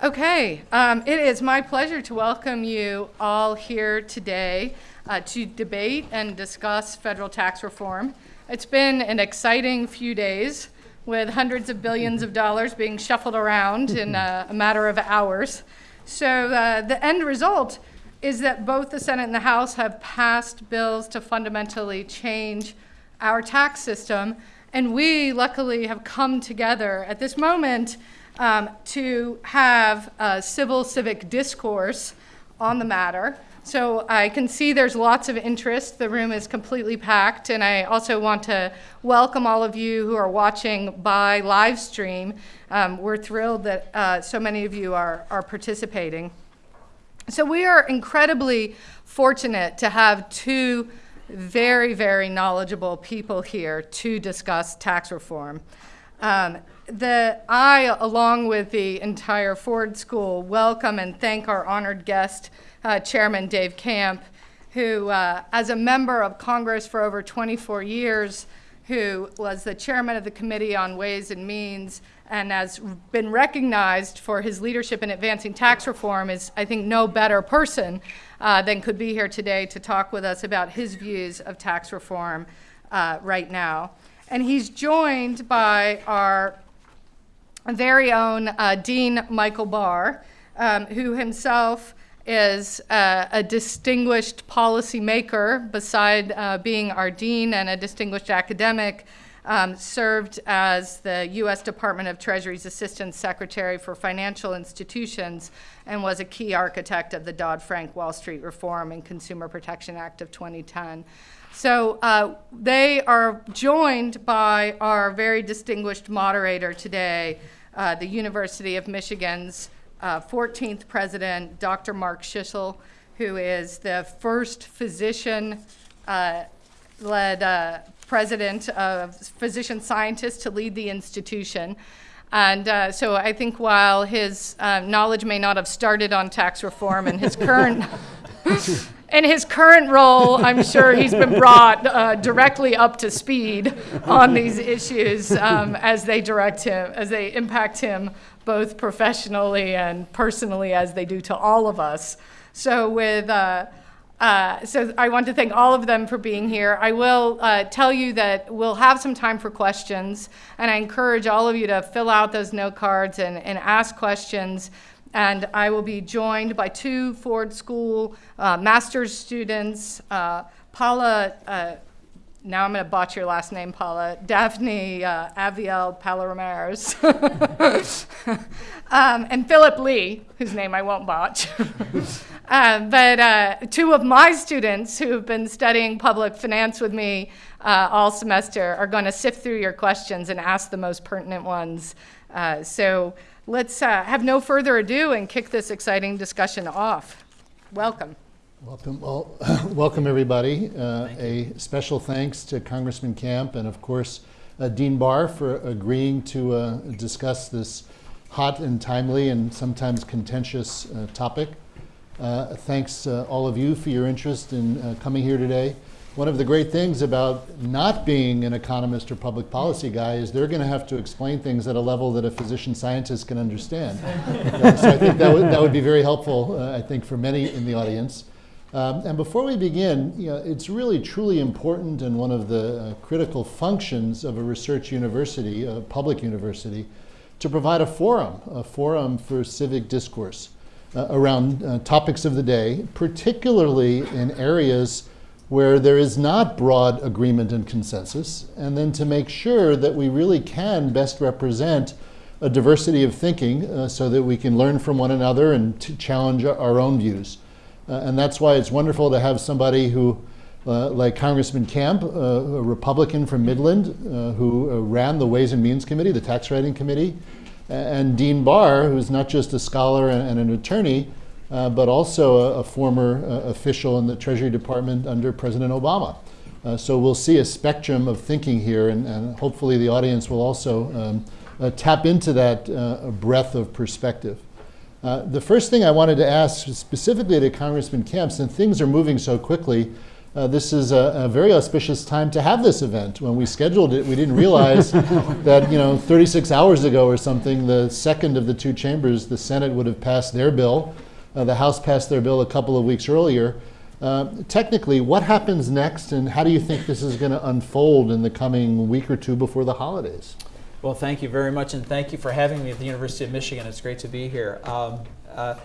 Okay, um, it is my pleasure to welcome you all here today uh, to debate and discuss federal tax reform. It's been an exciting few days with hundreds of billions of dollars being shuffled around in a, a matter of hours. So uh, the end result is that both the Senate and the House have passed bills to fundamentally change our tax system. And we, luckily, have come together at this moment um, to have a civil civic discourse on the matter. So I can see there's lots of interest. The room is completely packed. And I also want to welcome all of you who are watching by live stream. Um, we're thrilled that uh, so many of you are, are participating. So we are incredibly fortunate to have two very, very knowledgeable people here to discuss tax reform. Um, the, I, along with the entire Ford School, welcome and thank our honored guest, uh, Chairman Dave Camp, who, uh, as a member of Congress for over 24 years, who was the chairman of the Committee on Ways and Means and has been recognized for his leadership in advancing tax reform is, I think, no better person uh, than could be here today to talk with us about his views of tax reform uh, right now. And he's joined by our very own uh, Dean Michael Barr, um, who himself is uh, a distinguished policymaker beside uh, being our dean and a distinguished academic, um, served as the U.S. Department of Treasury's Assistant Secretary for Financial Institutions and was a key architect of the Dodd-Frank Wall Street Reform and Consumer Protection Act of 2010. So uh, they are joined by our very distinguished moderator today, uh, the University of Michigan's uh, 14th president, Dr. Mark Schlissel, who is the first physician uh, led uh, president of physician scientists to lead the institution. And uh, so I think while his uh, knowledge may not have started on tax reform and his current in his current role, I'm sure he's been brought uh, directly up to speed on these issues um, as they direct him, as they impact him both professionally and personally as they do to all of us. So with uh, uh, so I want to thank all of them for being here. I will uh, tell you that we'll have some time for questions, and I encourage all of you to fill out those note cards and, and ask questions and I will be joined by two Ford School uh, master's students, uh, Paula, uh, now I'm going to botch your last name, Paula, Daphne uh, Aviel Palomares, um, and Philip Lee, whose name I won't botch. Uh, but uh, two of my students who have been studying public finance with me all semester are going to sift through your questions and ask the most pertinent ones. so let's uh, have no further ado and kick this exciting discussion off. Welcome. Welcome, well, welcome everybody. Uh, a special thanks to Congressman Camp and of course uh, Dean Barr for agreeing to uh, discuss this hot and timely and sometimes contentious uh, topic. Uh, thanks all of you for your interest in coming here today one of the great things about not being an economist or public policy guy is they're going to have to explain things at a level that a physician scientist can understand. so I think that would, that would be very helpful, uh, I think, for many in the audience. Um, and before we begin, you know, it's really truly important and one of the uh, critical functions of a research university, a public university, to provide a forum, a forum for civic discourse uh, around uh, topics of the day, particularly in areas where there is not broad agreement and consensus, and then to make sure that we really can best represent a diversity of thinking uh, so that we can learn from one another and to challenge our own views. Uh, and that's why it's wonderful to have somebody who, uh, like Congressman Camp, uh, a Republican from Midland, uh, who uh, ran the Ways and Means Committee, the Tax Writing Committee, and Dean Barr, who's not just a scholar and, and an attorney, uh, but also a, a former uh, official in the Treasury Department under President Obama. Uh, so we'll see a spectrum of thinking here, and, and hopefully the audience will also um, uh, tap into that uh, breadth of perspective. the first thing I wanted to ask specifically to Congressman Camp, since things are moving so quickly, uh, this is a, a very auspicious time to have this event. When we scheduled it, we didn't realize that, you know, 36 hours ago or something, the second of the two chambers, the Senate would have passed their bill. Uh, the House passed their bill a couple of weeks earlier. Uh, technically, what happens next, and how do you think this is going to unfold in the coming week or two before the holidays? Well, thank you very much, and thank you for having me at the University of Michigan. It's great to be here. Um, uh,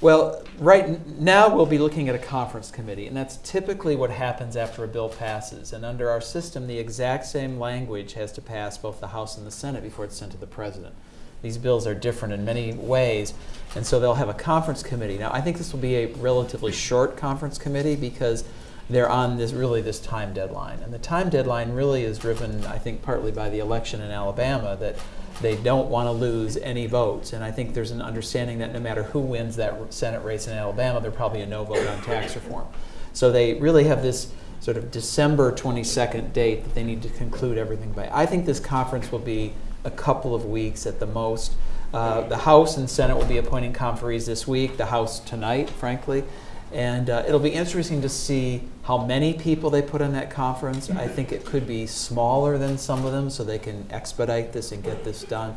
well, right now we'll be looking at a conference committee, and that's typically what happens after a bill passes. And under our system, the exact same language has to pass both the House and the Senate before it's sent to the President. These bills are different in many ways, and so they'll have a conference committee. Now, I think this will be a relatively short conference committee because they're on this really this time deadline. And the time deadline really is driven, I think, partly by the election in Alabama that they don't want to lose any votes. And I think there's an understanding that no matter who wins that Senate race in Alabama, there'll probably a no vote on tax reform. So they really have this sort of December 22nd date that they need to conclude everything by. I think this conference will be a couple of weeks at the most. Uh, the House and Senate will be appointing conferees this week, the House tonight, frankly. And uh, it'll be interesting to see how many people they put on that conference. I think it could be smaller than some of them so they can expedite this and get this done.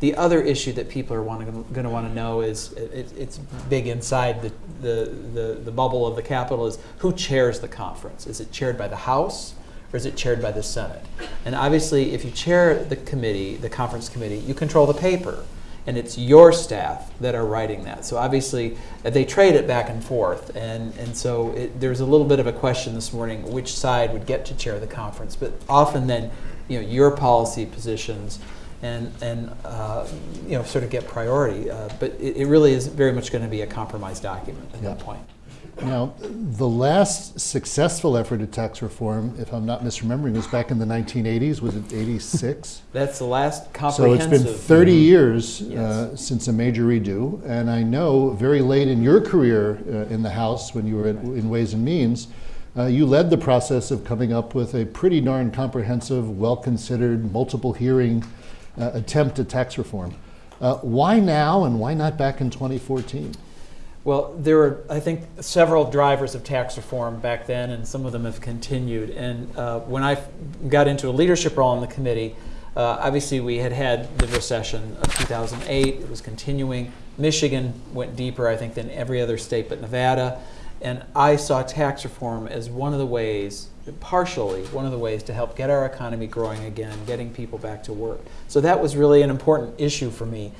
The other issue that people are going to want to know is it, it's big inside the, the, the, the bubble of the Capitol is who chairs the conference? Is it chaired by the House? Or is it chaired by the Senate? And obviously, if you chair the committee, the conference committee, you control the paper and it's your staff that are writing that. So obviously, uh, they trade it back and forth, and and so it, there's a little bit of a question this morning which side would get to chair the conference. But often then, you know, your policy positions. And, and uh, you know sort of get priority, uh, but it, it, really is very much going to be a compromise document at yeah. that point. Now, the last successful effort at tax reform, if I'm not misremembering, was back in the 1980s. Was it 86? That's the last comprehensive. So it's been 30 years uh, since a major redo. And I know very late in your career uh, in the House, when you were in, in Ways and Means, uh, you led the process of coming up with a pretty darn comprehensive, well considered, multiple hearing uh, attempt at tax reform. Uh, why now and why not back in 2014? Well, there were, I think, several drivers of tax reform back then, and some of them have continued. And uh, when I got into a leadership role in the committee, uh, obviously we had had the recession of 2008. It was continuing. Michigan went deeper, I think, than every other state but Nevada. And I saw tax reform as one of the ways, partially, one of the ways to help get our economy growing again, getting people back to work. So that was really an important issue for me.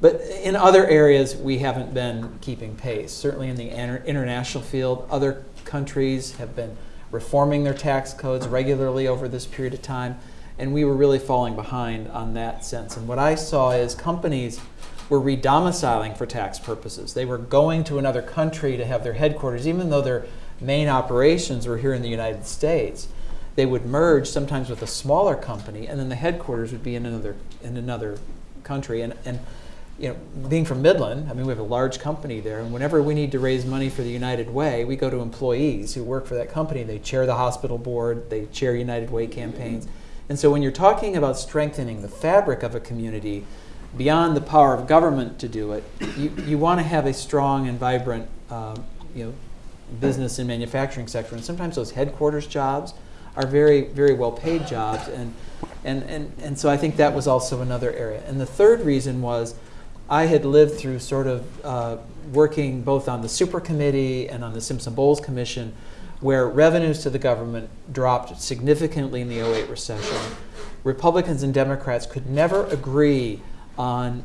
But in other areas, we haven't been keeping pace. Certainly in the international field, other countries have been reforming their tax codes regularly over this period of time, and we were really falling behind on that sense. And what I saw is companies were redomiciling for tax purposes. They were going to another country to have their headquarters, even though their main operations were here in the United States. They would merge sometimes with a smaller company, and then the headquarters would be in another in another country. And, and you know, being from Midland, I mean, we have a large company there, and whenever we need to raise money for the United Way, we go to employees who work for that company. They chair the hospital board, they chair United Way campaigns. And so when you're talking about strengthening the fabric of a community beyond the power of government to do it, you, you want to have a strong and vibrant, um, you know, business and manufacturing sector. And sometimes those headquarters jobs are very, very well paid jobs. And, and, and, and so I think that was also another area. And the third reason was I had lived through sort of uh, working both on the super committee and on the Simpson Bowles Commission, where revenues to the government dropped significantly in the 08 recession. Republicans and Democrats could never agree on,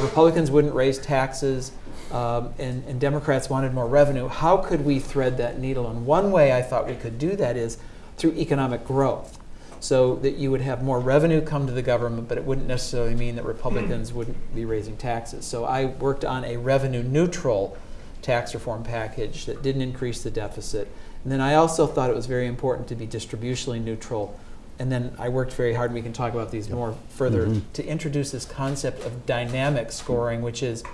Republicans wouldn't raise taxes, um, and, and Democrats wanted more revenue. How could we thread that needle? And one way I thought we could do that is through economic growth so that you would have more revenue come to the government, but it wouldn't necessarily mean that Republicans wouldn't be raising taxes. So I worked on a revenue neutral tax reform package that didn't increase the deficit. And then I also thought it was very important to be distributionally neutral. And then I worked very hard, and we can talk about these more further, mm-hmm. to introduce this concept of dynamic scoring, which is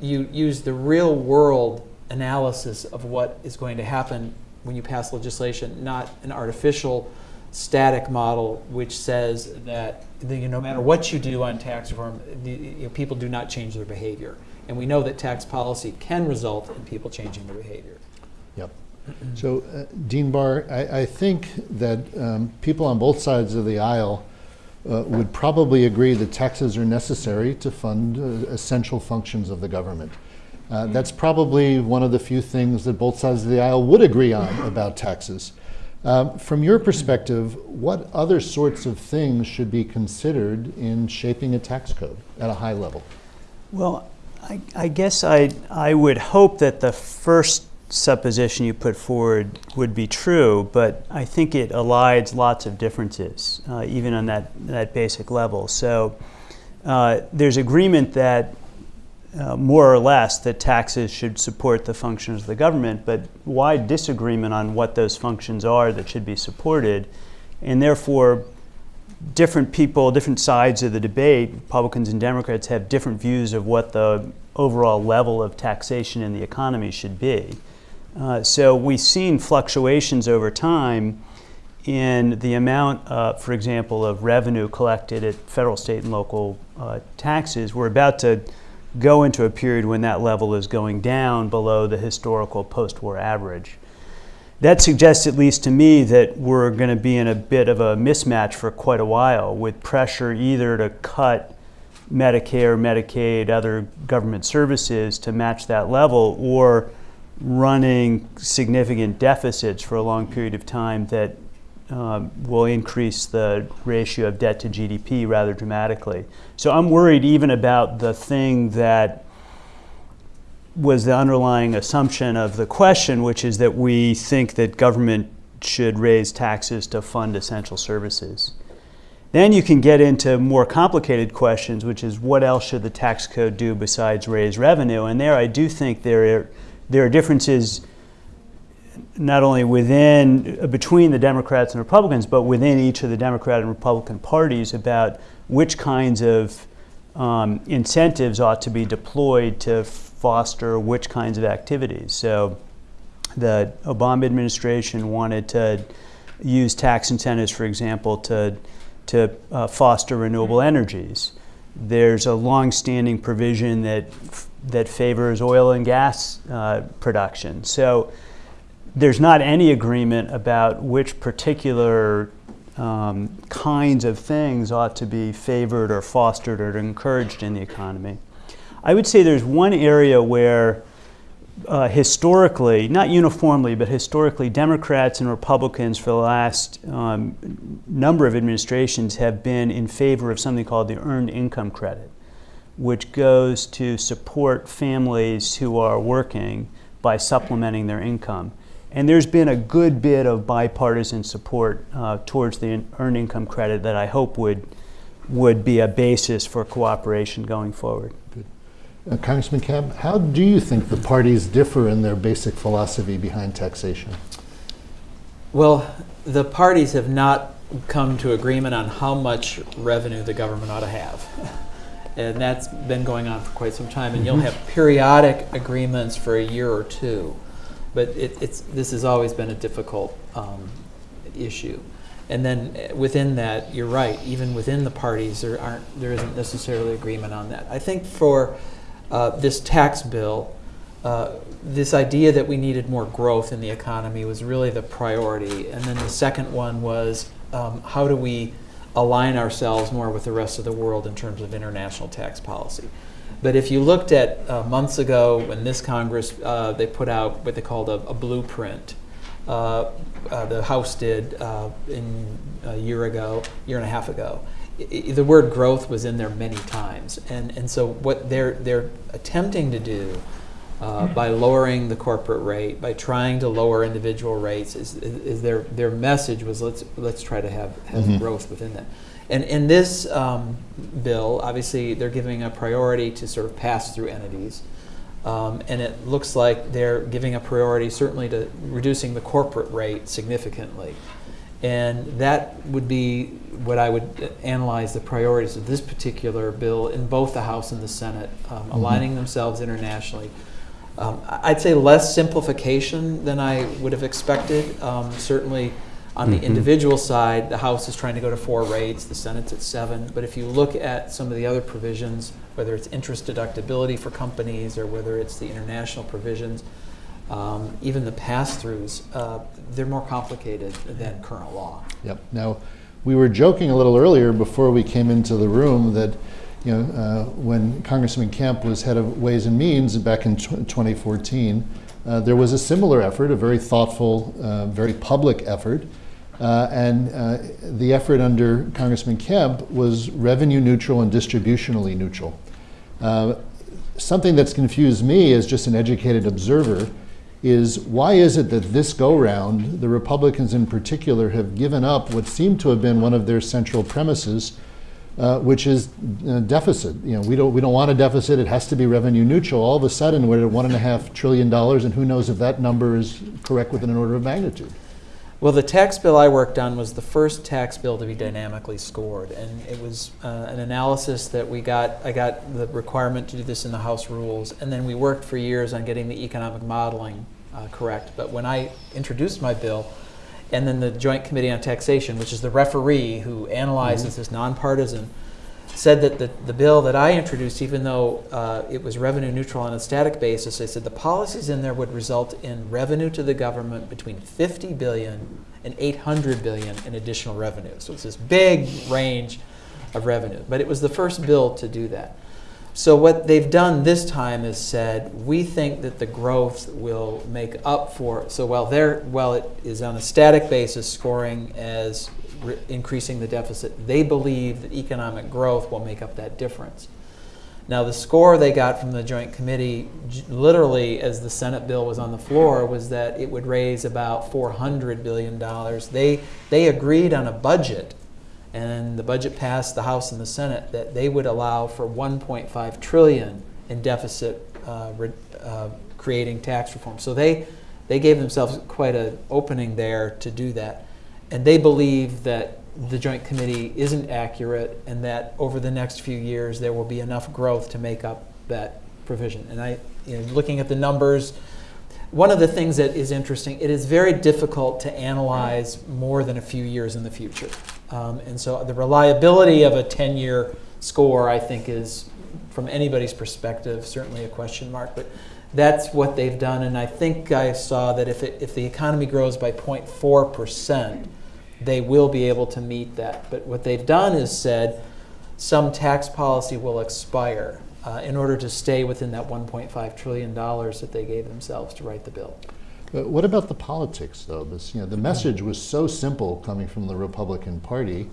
you use the real world analysis of what is going to happen when you pass legislation, not an artificial static model which says that the, you know, no matter what you do on tax reform, the, you know, people do not change their behavior. And we know that tax policy can result in people changing their behavior. Yep. So, uh, Dean Barr, I, I think that um, people on both sides of the aisle uh, would probably agree that taxes are necessary to fund uh, essential functions of the government. Uh, that's probably one of the few things that both sides of the aisle would agree on about taxes. Um, from your perspective, what other sorts of things should be considered in shaping a tax code at a high level? Well, I, I guess I, I would hope that the first supposition you put forward would be true, but I think it elides lots of differences, uh, even on that, that basic level. So uh, there's agreement that uh, more or less that taxes should support the functions of the government, but wide disagreement on what those functions are that should be supported, and therefore different people, different sides of the debate, Republicans and Democrats, have different views of what the overall level of taxation in the economy should be. Uh, so we've seen fluctuations over time in the amount, uh, for example, of revenue collected at federal, state, and local uh, taxes. We're about to go into a period when that level is going down below the historical post war average. That suggests, at least to me, that we're going to be in a bit of a mismatch for quite a while with pressure either to cut Medicare, Medicaid, other government services to match that level or running significant deficits for a long period of time that um, will increase the ratio of debt to GDP rather dramatically. So I'm worried even about the thing that was the underlying assumption of the question, which is that we think that government should raise taxes to fund essential services. Then you can get into more complicated questions, which is what else should the tax code do besides raise revenue? And there I do think there are, there are differences not only within, between the Democrats and Republicans, but within each of the Democrat and Republican parties about which kinds of um, incentives ought to be deployed to foster which kinds of activities. So the Obama administration wanted to use tax incentives, for example, to, to uh, foster renewable energies. There's a long-standing provision that, that favors oil and gas uh, production. So there's not any agreement about which particular um, kinds of things ought to be favored or fostered or encouraged in the economy. I would say there's one area where uh, historically, not uniformly, but historically, Democrats and Republicans for the last um, number of administrations have been in favor of something called the Earned Income Credit, which goes to support families who are working by supplementing their income. And there's been a good bit of bipartisan support uh, towards the Earned Income Credit that I hope would, would be a basis for cooperation going forward. Uh, Congressman Camp, how do you think the parties differ in their basic philosophy behind taxation? Well, the parties have not come to agreement on how much revenue the government ought to have. and that's been going on for quite some time. And you'll Mhm. have periodic agreements for a year or two. But it, it's, this has always been a difficult um, issue. And then uh, within that, you're right, even within the parties, there aren't, there isn't necessarily agreement on that. I think for uh, this tax bill, uh, this idea that we needed more growth in the economy was really the priority. And then the second one was um, how do we align ourselves more with the rest of the world in terms of international tax policy. But if you looked at uh, months ago when this Congress, uh, they put out what they called a, a blueprint. Uh, uh the House did uh, in a year ago, year and a half ago. I, the word growth was in there many times, and and so what they're they're attempting to do uh, by lowering the corporate rate, by trying to lower individual rates, is, is, is their their message was let's let's try to have have Mhm. growth within that. And in this um, bill, obviously, they're giving a priority to sort of pass through entities. Um, and it looks like they're giving a priority certainly to reducing the corporate rate significantly. And that would be what I would analyze the priorities of this particular bill in both the House and the Senate, um, aligning themselves internationally. Um, I'd say less simplification than I would have expected. Um, certainly, on the Mhm. individual side, the House is trying to go to four rates, the Senate's at seven. But if you look at some of the other provisions, whether it's interest deductibility for companies or whether it's the international provisions, um, even the pass-throughs, uh, they're more complicated than current law. Yep. Now, we were joking a little earlier before we came into the room that, you know, uh, when Congressman Camp was head of Ways and Means back in tw 2014, uh, there was a similar effort, a very thoughtful, uh, very public effort. Uh, and uh, the effort under Congressman Camp was revenue neutral and distributionally neutral. Uh, something that's confused me as just an educated observer is why is it that this go round, the Republicans in particular have given up what seemed to have been one of their central premises, uh, which is uh, deficit. You know, we don't we don't want a deficit. It has to be revenue neutral. All of a sudden, we're at one and a half trillion dollars, and who knows if that number is correct within an order of magnitude. Well, the tax bill I worked on was the first tax bill to be dynamically scored, and it was uh, an analysis that we got. I got the requirement to do this in the House rules, and then we worked for years on getting the economic modeling uh, correct. But when I introduced my bill, and then the Joint Committee on Taxation, which is the referee who analyzes this nonpartisan, said that the, the bill that I introduced, even though uh, it was revenue neutral on a static basis, they said the policies in there would result in revenue to the government between 50 billion and 800 billion in additional revenue. So it's this big range of revenue. But it was the first bill to do that. So what they've done this time is said we think that the growth will make up for. So while there, while it is on a static basis, scoring as increasing the deficit, they believe that economic growth will make up that difference. Now, the score they got from the Joint Committee, literally, as the Senate bill was on the floor, was that it would raise about $400 billion. They, they agreed on a budget, and the budget passed the House and the Senate, that they would allow for 1.5 trillion in deficit uh, uh, creating tax reform. So they, they gave themselves quite an opening there to do that. And they believe that the Joint Committee isn't accurate and that over the next few years there will be enough growth to make up that provision. And I, you know, looking at the numbers, one of the things that is interesting, it is very difficult to analyze more than a few years in the future. Um, and so the reliability of a 10 year score, I think, is, from anybody's perspective, certainly a question mark. But that's what they've done. And I think I saw that if, it, if the economy grows by 0.4%, they will be able to meet that. But what they've done is said some tax policy will expire uh, in order to stay within that $1.5 trillion that they gave themselves to write the bill. But what about the politics, though? This, you know, the message was so simple coming from the Republican Party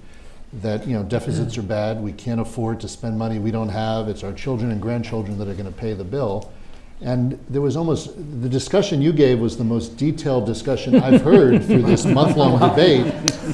that you know deficits are bad. We can't afford to spend money we don't have. It's our children and grandchildren that are going to pay the bill. And there was almost the discussion you gave was the most detailed discussion I've heard through this month-long debate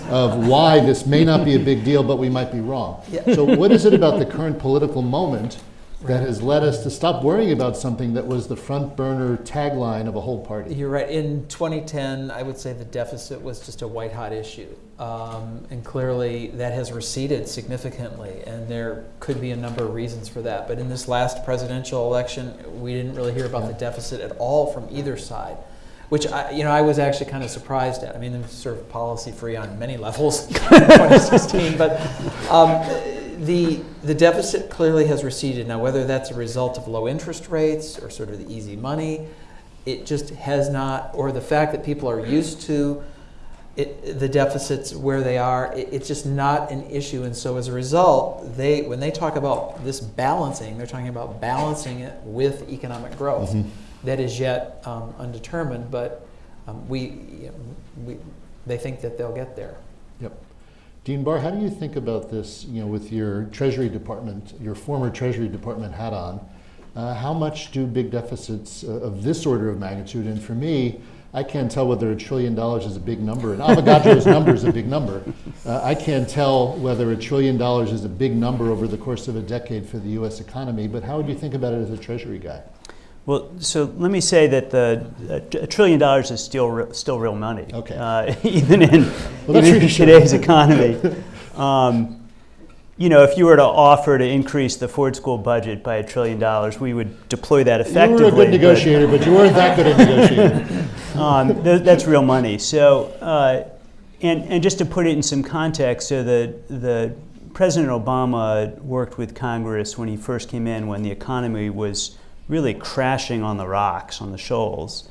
of why this may not be a big deal, but we might be wrong. Yeah. So, what is it about the current political moment that has led us to stop worrying about something that was the front burner tagline of a whole party? You're right. In 2010, I would say the deficit was just a white hot issue. Um, and clearly that has receded significantly, and there could be a number of reasons for that. But in this last presidential election, we didn't really hear about the deficit at all from either side, which I, you know I was actually kind of surprised at. I mean, was sort of policy free on many levels in 2016, but um, the the deficit clearly has receded. Now, whether that's a result of low interest rates or sort of the easy money, it just has not, or the fact that people are used to it, the deficits where they are, it, it's just not an issue. And so as a result, they when they talk about this balancing, they're talking about balancing it with economic growth that is yet um, undetermined. But um, we, you know, we, they think that they'll get there. Yep. Dean Barr, how do you think about this, you know, with your Treasury Department, your former Treasury Department hat on? Uh, how much do big deficits uh, of this order of magnitude, and for me, I can't tell whether a trillion dollars is a big number, and Avogadro's number is a big number. Uh, I can't tell whether a trillion dollars is a big number over the course of a decade for the U.S. economy, but how would you think about it as a Treasury guy? Well, so let me say that the a trillion dollars is still re- still real money. Okay. Uh, even in, Well, even in today's economy. Um, you know, if you were to offer to increase the Ford School budget by a trillion dollars, we would deploy that effectively. You were a good but- negotiator, but you weren't that good a negotiator. um, th- that's real money. So, uh, and, and just to put it in some context, so the, the President Obama worked with Congress when he first came in, when the economy was really crashing on the rocks, on the shoals.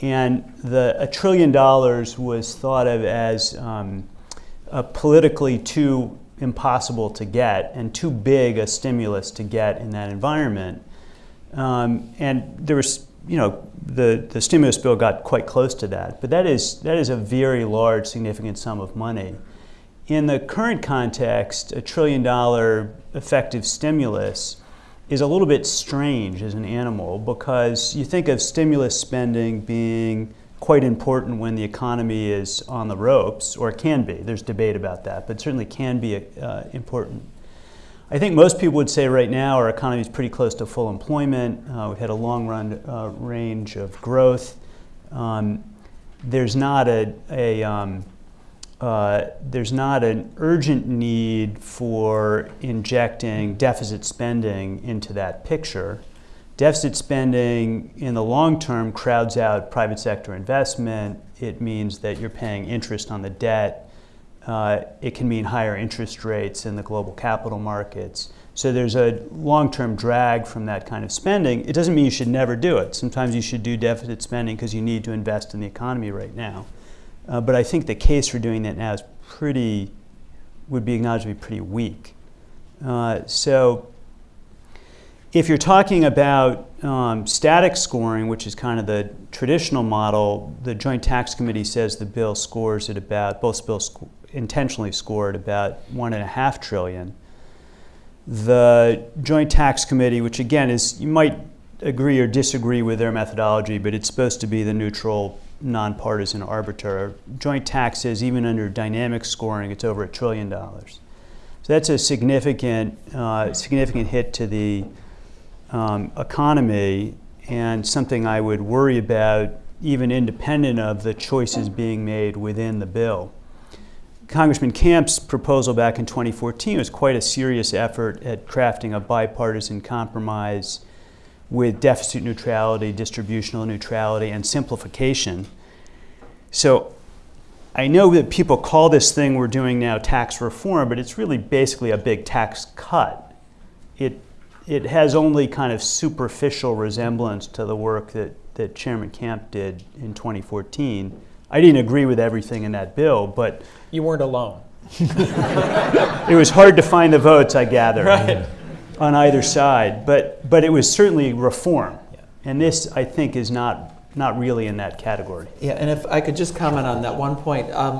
And the, a trillion dollars was thought of as um, politically too impossible to get and too big a stimulus to get in that environment. Um, and there was, you know, the, the stimulus bill got quite close to that. But that is, that is a very large, significant sum of money. In the current context, a trillion dollar effective stimulus is a little bit strange as an animal because you think of stimulus spending being quite important when the economy is on the ropes, or it can be. There's debate about that, but certainly can be uh, important. I think most people would say right now our economy is pretty close to full employment. Uh, we've had a long run uh, range of growth. Um, there's not a, a um, uh, there's not an urgent need for injecting deficit spending into that picture. Deficit spending in the long term crowds out private sector investment. It means that you're paying interest on the debt. Uh, it can mean higher interest rates in the global capital markets. So there's a long term drag from that kind of spending. It doesn't mean you should never do it. Sometimes you should do deficit spending because you need to invest in the economy right now. Uh, but I think the case for doing that now is pretty, would be acknowledged to be pretty weak. Uh, so if you're talking about um, static scoring, which is kind of the traditional model, the Joint Tax Committee says the bill scores at about, both bills intentionally scored about one and a half trillion. The Joint Tax Committee, which again is, you might agree or disagree with their methodology, but it's supposed to be the neutral nonpartisan arbiter. Joint taxes, even under dynamic scoring, it's over a trillion dollars. So that's a significant, uh, significant hit to the um, economy and something I would worry about even independent of the choices being made within the bill. Congressman Camp's proposal back in 2014 was quite a serious effort at crafting a bipartisan compromise with deficit neutrality, distributional neutrality, and simplification. So I know that people call this thing we're doing now tax reform, but it's really basically a big tax cut. It, it has only kind of superficial resemblance to the work that, that Chairman Camp did in 2014. I didn't agree with everything in that bill, but You weren't alone. it was hard to find the votes, I gather. Right. on either side, but, but it was certainly reform. Yeah. And this, I think, is not, not really in that category. Yeah, and if I could just comment on that one point, um,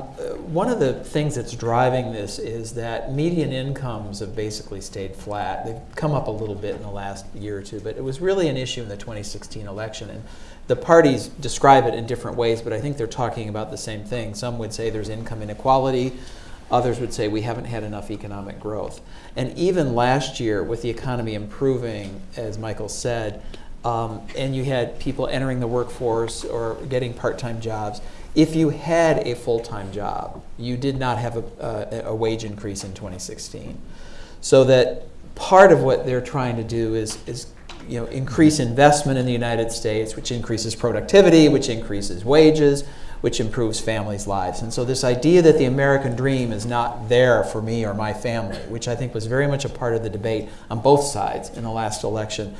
one of the things that's driving this is that median incomes have basically stayed flat. They've come up a little bit in the last year or two, but it was really an issue in the 2016 election. And the parties describe it in different ways, but I think they're talking about the same thing. Some would say there's income inequality. Others would say we haven't had enough economic growth. And even last year, with the economy improving, as Michael said, um, and you had people entering the workforce or getting part-time jobs, if you had a full-time job, you did not have a, a, a wage increase in 2016. So that part of what they're trying to do is, is you know, increase investment in the United States, which increases productivity, which increases wages, which improves families' lives. And so this idea that the American dream is not there for me or my family, which I think was very much a part of the debate on both sides in the last election,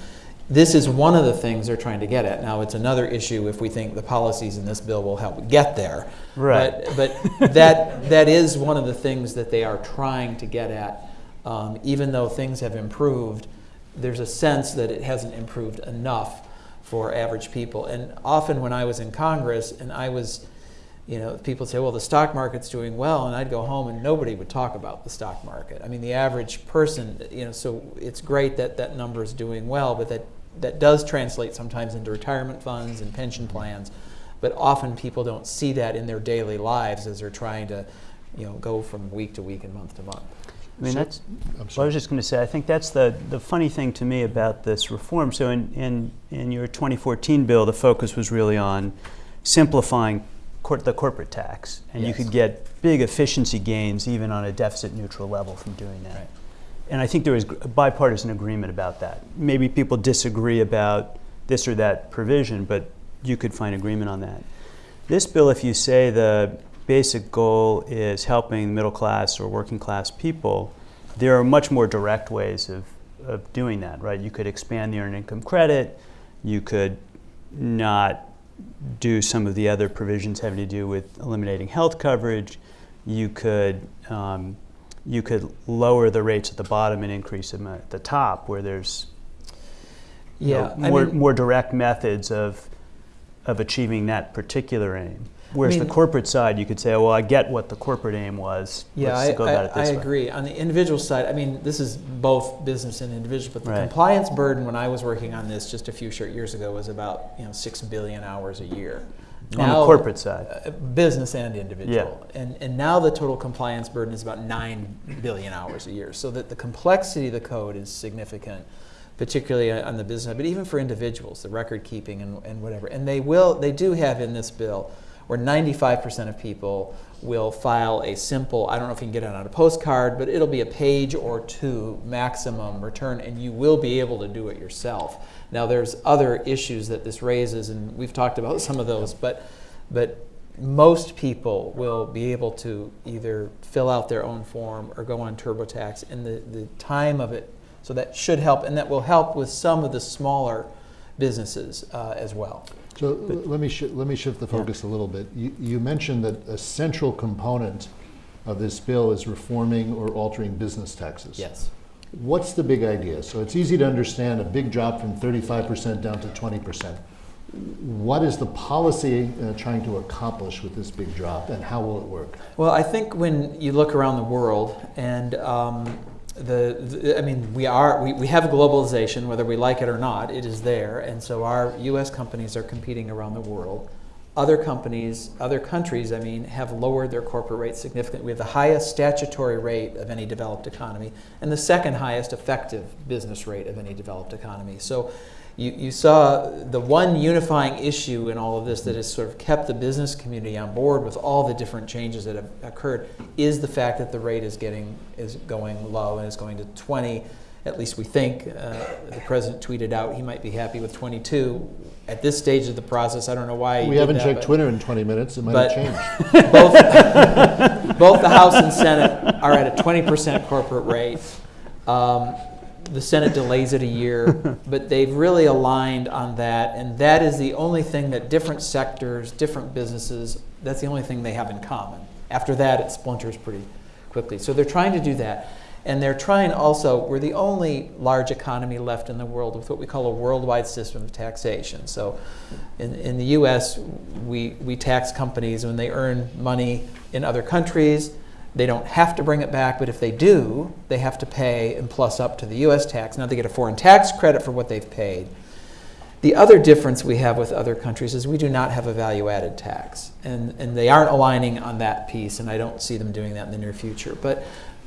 this is one of the things they're trying to get at. Now, it's another issue if we think the policies in this bill will help get there. Right. But, but that, that is one of the things that they are trying to get at. Um, even though things have improved, there's a sense that it hasn't improved enough for average people. And often when I was in Congress and I was, you know, people say, well, the stock market's doing well, and I'd go home and nobody would talk about the stock market. I mean, the average person, you know, so it's great that that number is doing well, but that, that does translate sometimes into retirement funds and pension plans. But often people don't see that in their daily lives as they're trying to, you know, go from week to week and month to month. I mean, So- that's, well, I was just going to say, I think that's the, the funny thing to me about this reform. So in, in, in your 2014 bill, the focus was really on simplifying cor- the corporate tax. And you could get big efficiency gains even on a deficit neutral level from doing that. Right. And I think there was bipartisan agreement about that. Maybe people disagree about this or that provision, but you could find agreement on that. This bill, if you say the basic goal is helping middle class or working class people, there are much more direct ways of, of doing that, right? You could expand the earned income credit, you could not do some of the other provisions having to do with eliminating health coverage. You could um, you could lower the rates at the bottom and increase them at the top, where there's know, Yeah, I more, mean- more direct methods of, of achieving that particular aim. Whereas mean- the corporate side, you could say, well, I get what the corporate aim was. Yeah, Let's I, go about it I, I this way. agree. On the individual side, I mean, this is both business and individual, but the Right. compliance burden when I was working on this just a few short years ago was about you know six billion hours a year. On the corporate side. uh, business and individual, yeah. and and now the total compliance burden is about nine billion hours a year. So that the complexity of the code is significant, particularly on the business side, but even for individuals, the record keeping and, and whatever. And they will, they do have in this bill where 95% of people will file a simple, I don't know if you can get it on a postcard, but it'll be a page or two maximum return, and you will be able to do it yourself. Now, there's other issues that this raises, and we've talked about some of those, but, but most people will be able to either fill out their own form or go on TurboTax, and the, the time of it, so that should help, and that will help with some of the smaller businesses uh, as well. So l- let me, let me shift the focus a little bit. You, you mentioned that a central component of this bill is reforming or altering business taxes. Yes. What's the big idea? So it's easy to understand a big drop from 35% down to 20%. What is the policy uh, trying to accomplish with this big drop and how will it work? Well, I think when you look around the world and um, the, the, I mean, we are, we, we have globalization, whether we like it or not, it is there. And so our US companies are competing around the world. Other companies, other countries, I mean, have lowered their corporate rates significantly. We have the highest statutory rate of any developed economy and the second highest effective business rate of any developed economy. So you, you saw the one unifying issue in all of this that has sort of kept the business community on board with all the different changes that have occurred is the fact that the rate is getting is going low and is going to 20 at least we think uh, the president tweeted out he might be happy with 22 at this stage of the process i don't know why We haven't that, checked Twitter in 20 minutes, it might have changed. both, both the House and Senate are at a 20% corporate rate. Um, the Senate delays it a year, but they've really aligned on that, and that is the only thing that different sectors, different businesses, that's the only thing they have in common. After that, it splinters pretty quickly. So they're trying to do that. And they're trying also, we're the only large economy left in the world with what we call a worldwide system of taxation. So in, in the US, we, we tax companies when they earn money in other countries. They don't have to bring it back, but if they do, they have to pay and plus up to the US tax. Now they get a foreign tax credit for what they've paid. The other difference we have with other countries is we do not have a value added tax. And, and they aren't aligning on that piece, and I don't see them doing that in the near future. But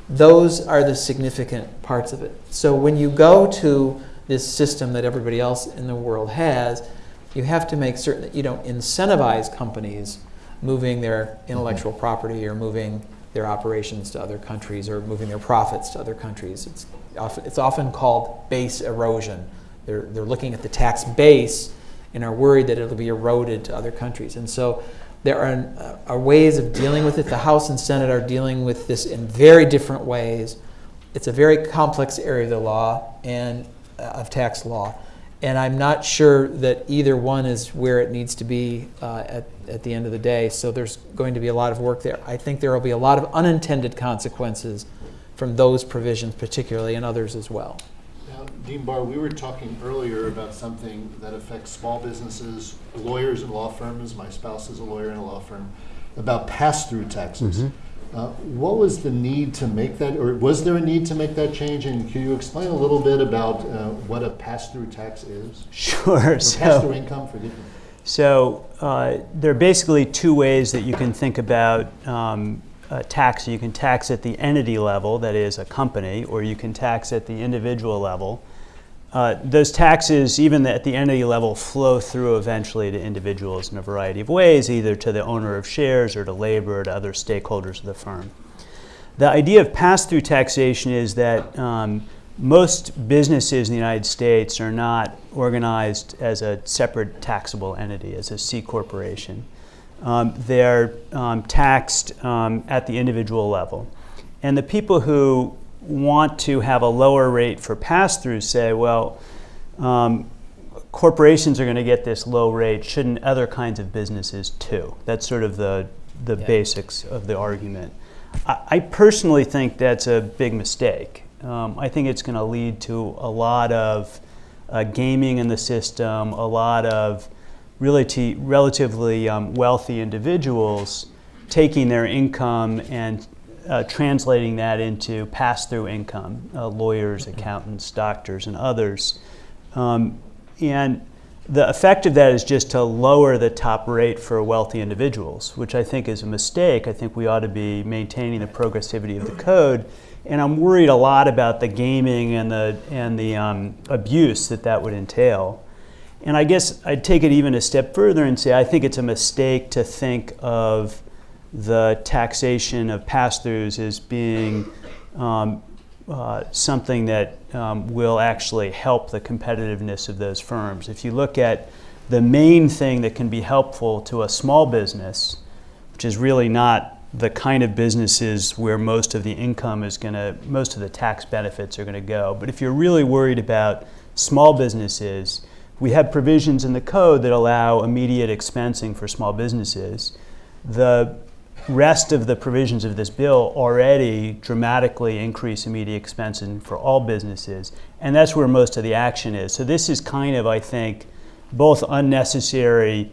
those are the significant parts of it. So when you go to this system that everybody else in the world has, you have to make certain that you don't incentivize companies moving their intellectual mm-hmm. property or moving their operations to other countries or moving their profits to other countries. It's often, it's often called base erosion. They're, they're looking at the tax base and are worried that it'll be eroded to other countries. And so there are, are ways of dealing with it. The House and Senate are dealing with this in very different ways. It's a very complex area of the law and uh, of tax law. And I'm not sure that either one is where it needs to be uh, at, at the end of the day. So there's going to be a lot of work there. I think there will be a lot of unintended consequences from those provisions, particularly, and others as well. Now, Dean Barr, we were talking earlier about something that affects small businesses, lawyers and law firms. My spouse is a lawyer in a law firm, about pass-through taxes. Uh, what was the need to make that, or was there a need to make that change? And can you explain a little bit about uh, what a pass-through tax is? Sure. Or So, pass-through income, forgive me. So uh, there are basically two ways that you can think about um, tax. You can tax at the entity level, that is a company, or you can tax at the individual level. Uh, those taxes, even at the entity level, flow through eventually to individuals in a variety of ways, either to the owner of shares or to labor or to other stakeholders of the firm. The idea of pass through taxation is that um, most businesses in the United States are not organized as a separate taxable entity, as a C corporation. Um, they're um, taxed um, at the individual level. And the people who want to have a lower rate for pass through say, well, um, corporations are going to get this low rate, shouldn't other kinds of businesses too? That's sort of the, the Yeah. basics of the argument. I, I personally think that's a big mistake. Um, I think it's going to lead to a lot of uh, gaming in the system, a lot of really t- relatively um, wealthy individuals taking their income and uh, translating that into pass-through income, uh, lawyers, accountants, doctors, and others. Um, and the effect of that is just to lower the top rate for wealthy individuals, which I think is a mistake. I think we ought to be maintaining the progressivity of the code. And I'm worried a lot about the gaming and the, and the um, abuse that that would entail. And I guess I'd take it even a step further and say I think it's a mistake to think of the taxation of pass-throughs as being um, uh, something that um, will actually help the competitiveness of those firms. If you look at the main thing that can be helpful to a small business, which is really not the kind of businesses where most of the income is going to, most of the tax benefits are going to go. But if you're really worried about small businesses, we have provisions in the code that allow immediate expensing for small businesses. The rest of the provisions of this bill already dramatically increase immediate expensing for all businesses, and that's where most of the action is. So this is kind of, I think, both unnecessary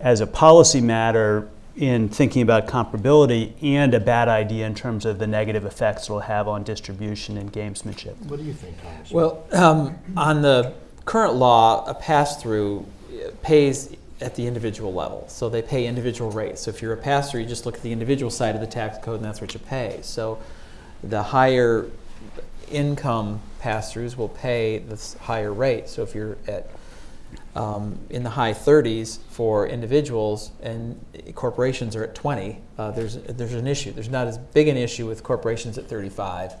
as a policy matter in thinking about comparability and a bad idea in terms of the negative effects it'll have on distribution and gamesmanship. What do you think, Congressman? Well, um, on the current law, a pass-through uh, pays at the individual level. So they pay individual rates. So if you're a pass-through, you just look at the individual side of the tax code and that's what you pay. So the higher income pass-throughs will pay the higher rate. So if you're at um, in the high 30s for individuals and corporations are at 20, uh, there's, there's an issue. There's not as big an issue with corporations at 35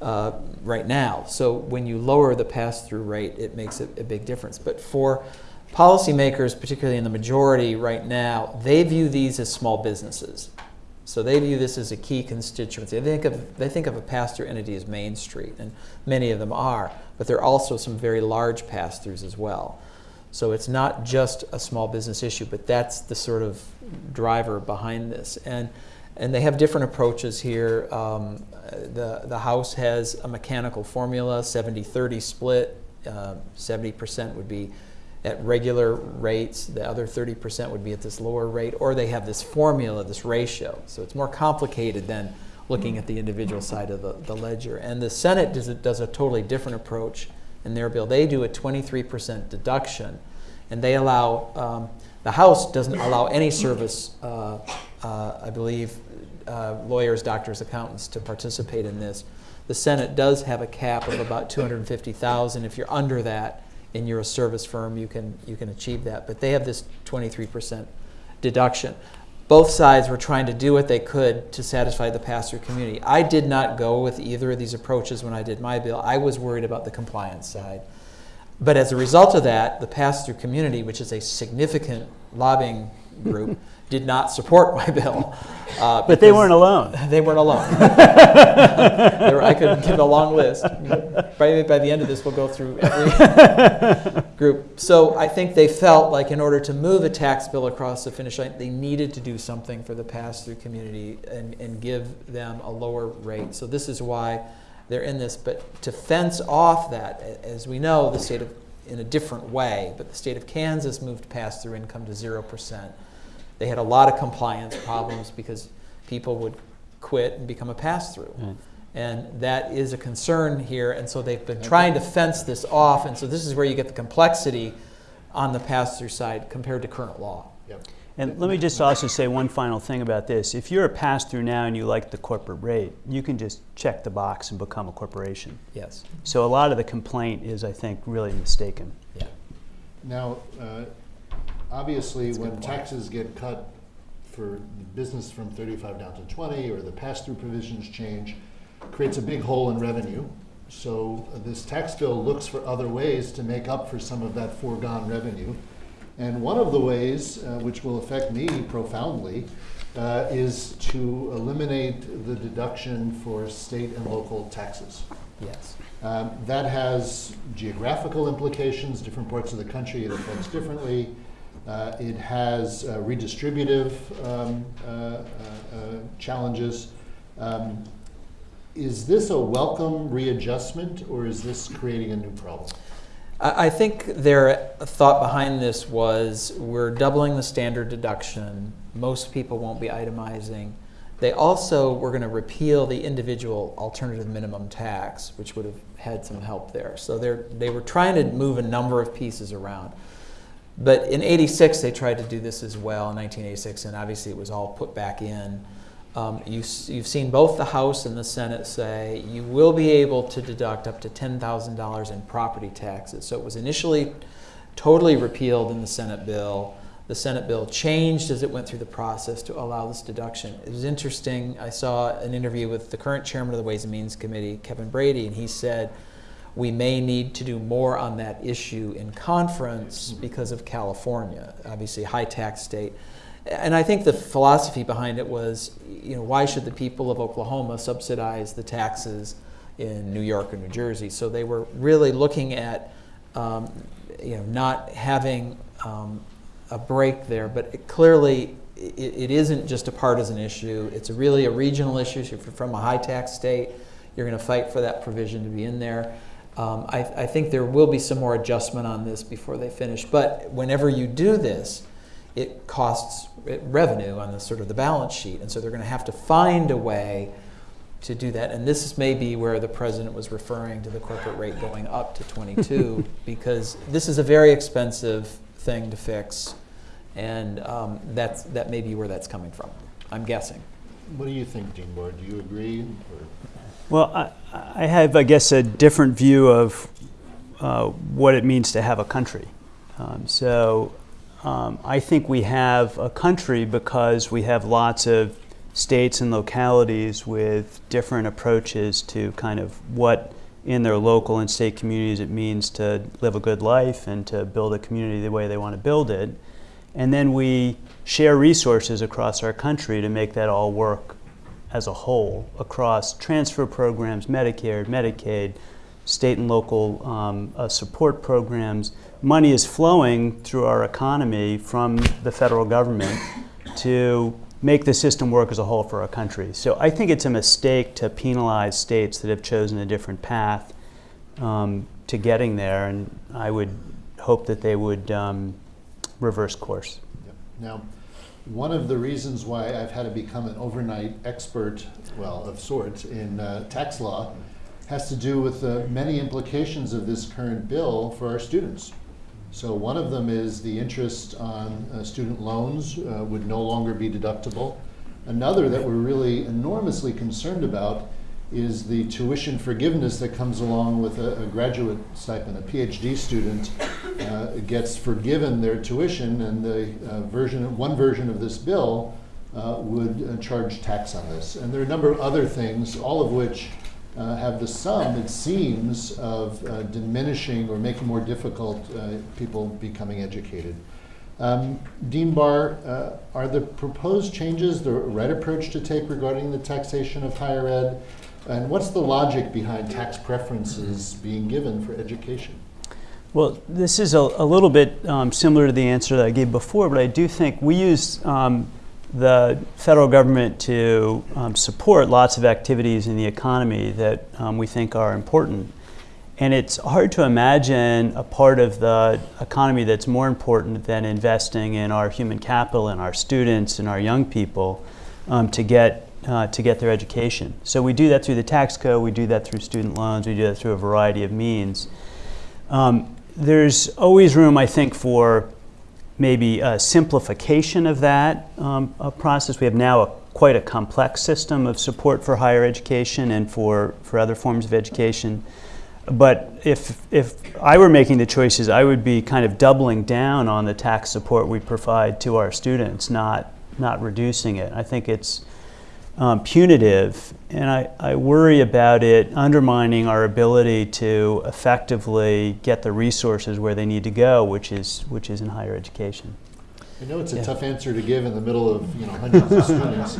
uh, right now. So when you lower the pass-through rate, it makes a, a big difference. But for policymakers, particularly in the majority right now, they view these as small businesses. So they view this as a key constituency. They think of, they think of a pass-through entity as Main Street, and many of them are, but there are also some very large pass-throughs as well. So it's not just a small business issue, but that's the sort of driver behind this. And, and they have different approaches here. Um, the, the House has a mechanical formula, 70-30 split. Uh, 70% would be at regular rates, the other 30% would be at this lower rate, or they have this formula, this ratio. So it's more complicated than looking at the individual side of the, the ledger. And the Senate does does a totally different approach in their bill. They do a 23% deduction, and they allow, um, the House doesn't allow any service, uh, uh, I believe, uh, lawyers, doctors, accountants to participate in this. The Senate does have a cap of about 250,000. If you're under that and you're a service firm, you can, you can achieve that. But they have this 23% deduction. Both sides were trying to do what they could to satisfy the pass-through community. I did not go with either of these approaches when I did my bill. I was worried about the compliance side. But as a result of that, the pass-through community, which is a significant lobbying group, did not support my bill. uh, But they weren't alone. They weren't alone. Were- I could give a long list. By, by the end of this, we'll go through every group. So I think they felt like in order to move a tax bill across the finish line, they needed to do something for the pass-through community and, and give them a lower rate. So this is why they're in this. But to fence off that, as we know, the state of, in a different way, but the state of Kansas moved pass-through income to zero percent. They had a lot of compliance problems because people would quit and become a pass-through. Right. And that is a concern here, and so they've been trying to fence this off, and so this is where you get the complexity on the pass-through side compared to current law. Yep. And let me just also say one final thing about this. If you're a pass-through now and you like the corporate rate, you can just check the box and become a corporation. Yes. So a lot of the complaint is, I think, really mistaken. Yeah. Now, uh, obviously, when taxes get cut for business from 35 down to 20, or the pass-through provisions change, creates a big hole in revenue. So uh, this tax bill looks for other ways to make up for some of that foregone revenue. And one of the ways, uh, which will affect me profoundly, uh, is to eliminate the deduction for state and local taxes. Yes. Um, That has geographical implications, different parts of the country it affects differently. Uh, It has uh, redistributive um, uh, uh, uh, challenges. Um, Is this a welcome readjustment, or is this creating a new problem? I I think their thought behind this was we're doubling the standard deduction. Most people won't be itemizing. They also were going to repeal the individual alternative minimum tax, which would have had some help there. So they were trying to move a number of pieces around. But in 86, they tried to do this as well in 1986, and obviously it was all put back in. Um, you, you've seen both the House and the Senate say you will be able to deduct up to $10,000 in property taxes. So it was initially totally repealed in the Senate bill. The Senate bill changed as it went through the process to allow this deduction. It was interesting. I saw an interview with the current chairman of the Ways and Means Committee, Kevin Brady, and he said, we may need to do more on that issue in conference because of California, obviously high tax state. And I think the philosophy behind it was, you know, why should the people of Oklahoma subsidize the taxes in New York or New Jersey? So they were really looking at, um, you know, not having um, a break there. But it clearly, it, it isn't just a partisan issue. It's really a regional issue. If you're from a high tax state, you're going to fight for that provision to be in there. Um, I, I think there will be some more adjustment on this before they finish. But whenever you do this, it costs revenue on the sort of the balance sheet, and so they're going to have to find a way to do that. And this is maybe where the president was referring to the corporate rate going up to 22, because this is a very expensive thing to fix, and um, that's that may be where that's coming from. I'm guessing. What do you think, Dean Barr? Do you agree? or- Well, I, I have, I guess, a different view of uh, what it means to have a country. Um, so um, I think we have a country because we have lots of states and localities with different approaches to kind of what in their local and state communities it means to live a good life and to build a community the way they want to build it. And then we share resources across our country to make that all work as a whole across transfer programs, Medicare, Medicaid, state and local um, uh, support programs. Money is flowing through our economy from the federal government to make the system work as a whole for our country. So I think it's a mistake to penalize states that have chosen a different path um, to getting there, and I would hope that they would um, reverse course. Yep. Now, one of the reasons why I've had to become an overnight expert, well, of sorts, in uh, tax law has to do with the many implications of this current bill for our students. So one of them is the interest on uh, student loans uh, would no longer be deductible. Another that we're really enormously concerned about is the tuition forgiveness that comes along with a, a graduate stipend. A PhD student uh, gets forgiven their tuition, and the uh, version, one version of this bill uh, would uh, charge tax on this. And there are a number of other things, all of which uh, have the sum, it seems, of uh, diminishing or making more difficult people becoming educated. Um, Dean Barr, uh, are the proposed changes the right approach to take regarding the taxation of higher ed? And what's the logic behind tax preferences being given for education? Well, this is a, a little bit um, similar to the answer that I gave before, but I do think we use um, the federal government to um, support lots of activities in the economy that um, we think are important. And it's hard to imagine a part of the economy that's more important than investing in our human capital and our students and our young people um, to get uh, to get their education. So we do that through the tax code, we do that through student loans, we do that through a variety of means. Um, there's always room, I think, for maybe a simplification of that um, process. We have now a, quite a complex system of support for higher education and for, for other forms of education. But if, if I were making the choices, I would be kind of doubling down on the tax support we provide to our students, not, not reducing it. I think it's um, punitive, and I, I worry about it undermining our ability to effectively get the resources where they need to go, which is, which is in higher education. I know it's a Yeah. tough answer to give in the middle of you know hundreds of students,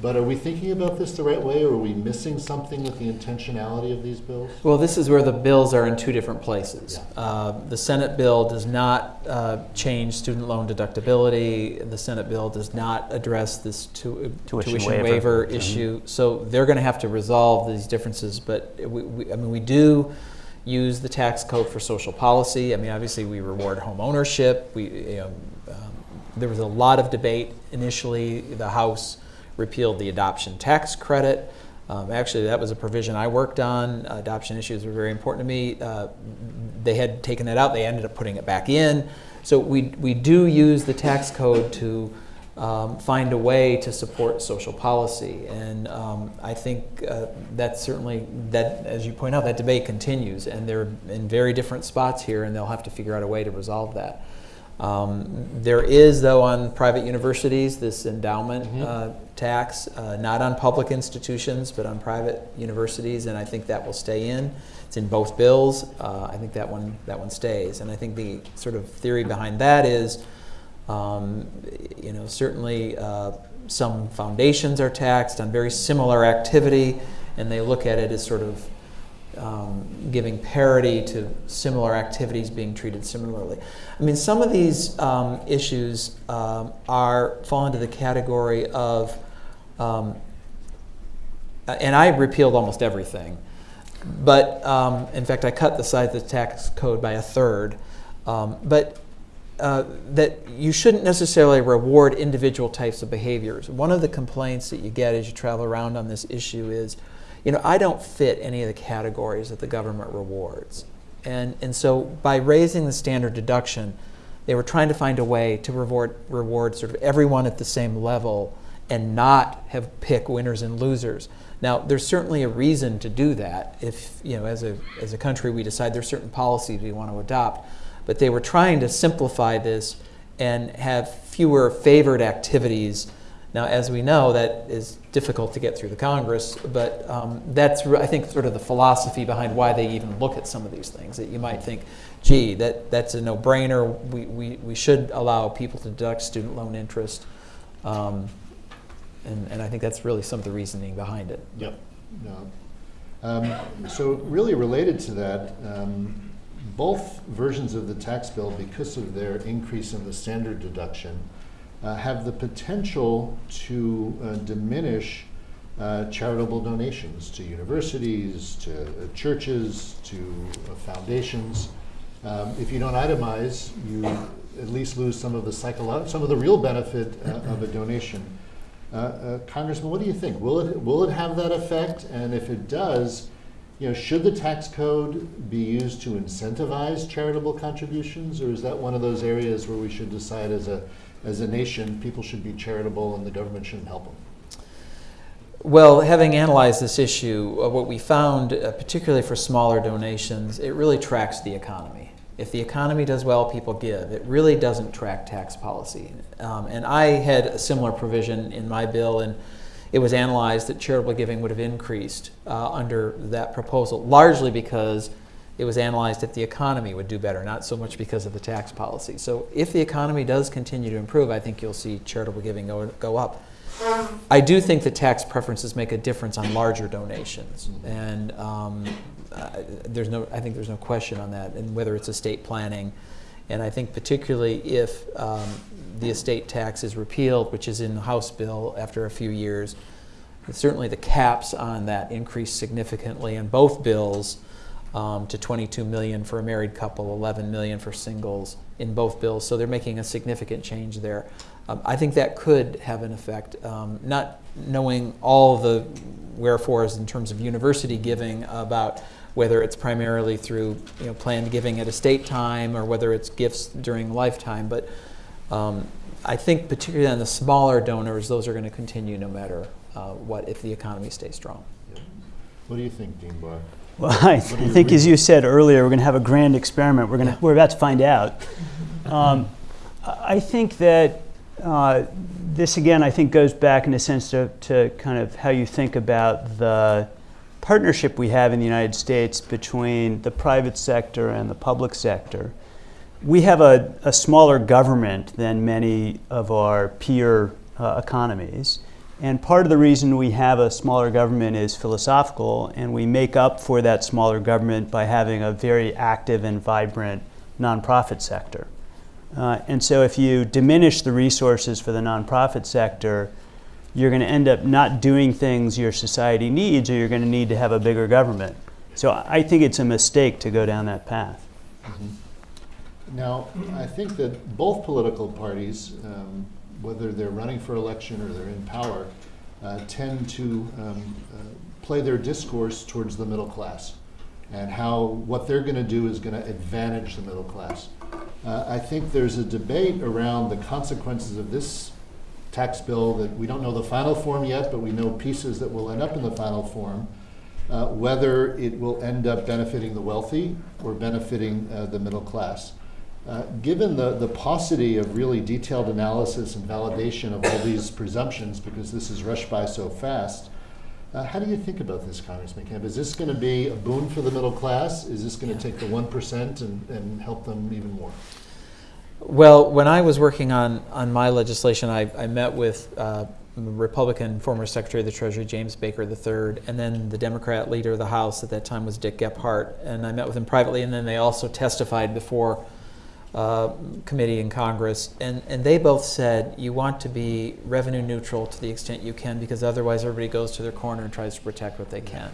But are we thinking about this the right way, or are we missing something with the intentionality of these bills? Well, this is where the bills are in two different places. Uh, The Senate bill does not uh, change student loan deductibility. The Senate bill does not address this tu- Tuition tuition waiver. waiver issue. So they're going to have to resolve these differences, but we, we- I mean, we do use the tax code for social policy. I mean, obviously, we reward home ownership. We, you know, um, there was a lot of debate initially. The House repealed the adoption tax credit. Um, actually, that was a provision I worked on. Adoption issues were very important to me. Uh, they had taken that out. They ended up putting it back in. So we, we do use the tax code to um, find a way to support social policy. And um, I think uh, that's certainly, that, as you point out, that debate continues. And they're in very different spots here, and they'll have to figure out a way to resolve that. Um, there is, though, on private universities, this endowment uh, tax, uh, not on public institutions, but on private universities, and I think that will stay in. It's in both bills. Uh, I think that one that one stays, and I think the sort of theory behind that is, um, you know, certainly uh, some foundations are taxed on very similar activity, and they look at it as sort of um, giving parity to similar activities being treated similarly. I mean, some of these um, issues um, are fall into the category of, um, and I repealed almost everything, but um, in fact, I cut the size of the tax code by a third. Um, but uh, that you shouldn't necessarily reward individual types of behaviors. One of the complaints that you get as you travel around on this issue is, you know, I don't fit any of the categories that the government rewards. And, and so by raising the standard deduction, they were trying to find a way to reward, reward sort of everyone at the same level and not have pick winners and losers. Now, there's certainly a reason to do that if, you know, as a, as a country we decide there's certain policies we want to adopt. But they were trying to simplify this and have fewer favored activities. Now, as we know, that is difficult to get through the Congress, but um, that's, I think, sort of the philosophy behind why they even look at some of these things. That you might think, gee, that, that's a no brainer. We, we, we should allow people to deduct student loan interest. Um, and, and I think that's really some of the reasoning behind it. Yep. No. Um, so really related to that, um, both versions of the tax bill, because of their increase in the standard deduction, uh, have the potential to uh, diminish uh, charitable donations to universities, to uh, churches, to uh, foundations. Um, if you don't itemize, you at least lose some of the psycholo- some of the real benefit uh, of a donation. Uh, uh, Congressman, what do you think? Will it will it have that effect? And if it does, you know, should the tax code be used to incentivize charitable contributions, or is that one of those areas where we should decide as a as a nation people should be charitable and the government shouldn't help them? Well, having analyzed this issue, uh, what we found, uh, particularly for smaller donations, it really tracks the economy. If the economy does well, people give. It really doesn't track tax policy. Um, and I had a similar provision in my bill, and it was analyzed that charitable giving would have increased uh, under that proposal, largely because it was analyzed if the economy would do better, not so much because of the tax policy. So if the economy does continue to improve, I think you'll see charitable giving go, go up. I do think that tax preferences make a difference on larger donations, and um, there's no, I think there's no question on that, and whether it's estate planning, and I think particularly if um, the estate tax is repealed, which is in the House bill after a few years, certainly the caps on that increase significantly in both bills um, to 22 million for a married couple, 11 million for singles in both bills. So they're making a significant change there. Um, I think that could have an effect. Um, not knowing all the wherefores in terms of university giving about whether it's primarily through you know, planned giving at estate time or whether it's gifts during lifetime, but um, I think particularly on the smaller donors, those are going to continue no matter uh, what if the economy stays strong. What do you think, Dean Barr? Well, I, I do you think, as you said earlier, we're going to have a grand experiment. We're going to, we're about to find out. Um, I I think that uh, this again, I think, goes back in a sense to, to kind of how you think about the partnership we have in the United States between the private sector and the public sector. We have a, a smaller government than many of our peer uh, economies. And part of the reason we have a smaller government is philosophical, and we make up for that smaller government by having a very active and vibrant nonprofit sector. Uh, and so, if you diminish the resources for the nonprofit sector, you're going to end up not doing things your society needs, or you're going to need to have a bigger government. So, I think it's a mistake to go down that path. Now, I think that both political parties, um, whether they're running for election or they're in power, uh, tend to um, uh, play their discourse towards the middle class and how what they're going to do is going to advantage the middle class. Uh, I think there's a debate around the consequences of this tax bill that we don't know the final form yet, but we know pieces that will end up in the final form. Uh, whether it will end up benefiting the wealthy or benefiting uh, the middle class. Uh, given the, the paucity of really detailed analysis and validation of all these presumptions, because this is rushed by so fast, uh, how do you think about this, Congressman Camp? Is this going to be a boon for the middle class? Is this going to take the 1% and, and help them even more? Well, when I was working on, on my legislation, I, I met with uh, Republican former Secretary of the Treasury James Baker III, and then the Democrat leader of the House at that time was Dick Gephardt, and I met with him privately, and then they also testified before uh, committee in Congress, and, and they both said you want to be revenue neutral to the extent you can because otherwise everybody goes to their corner and tries to protect what they can.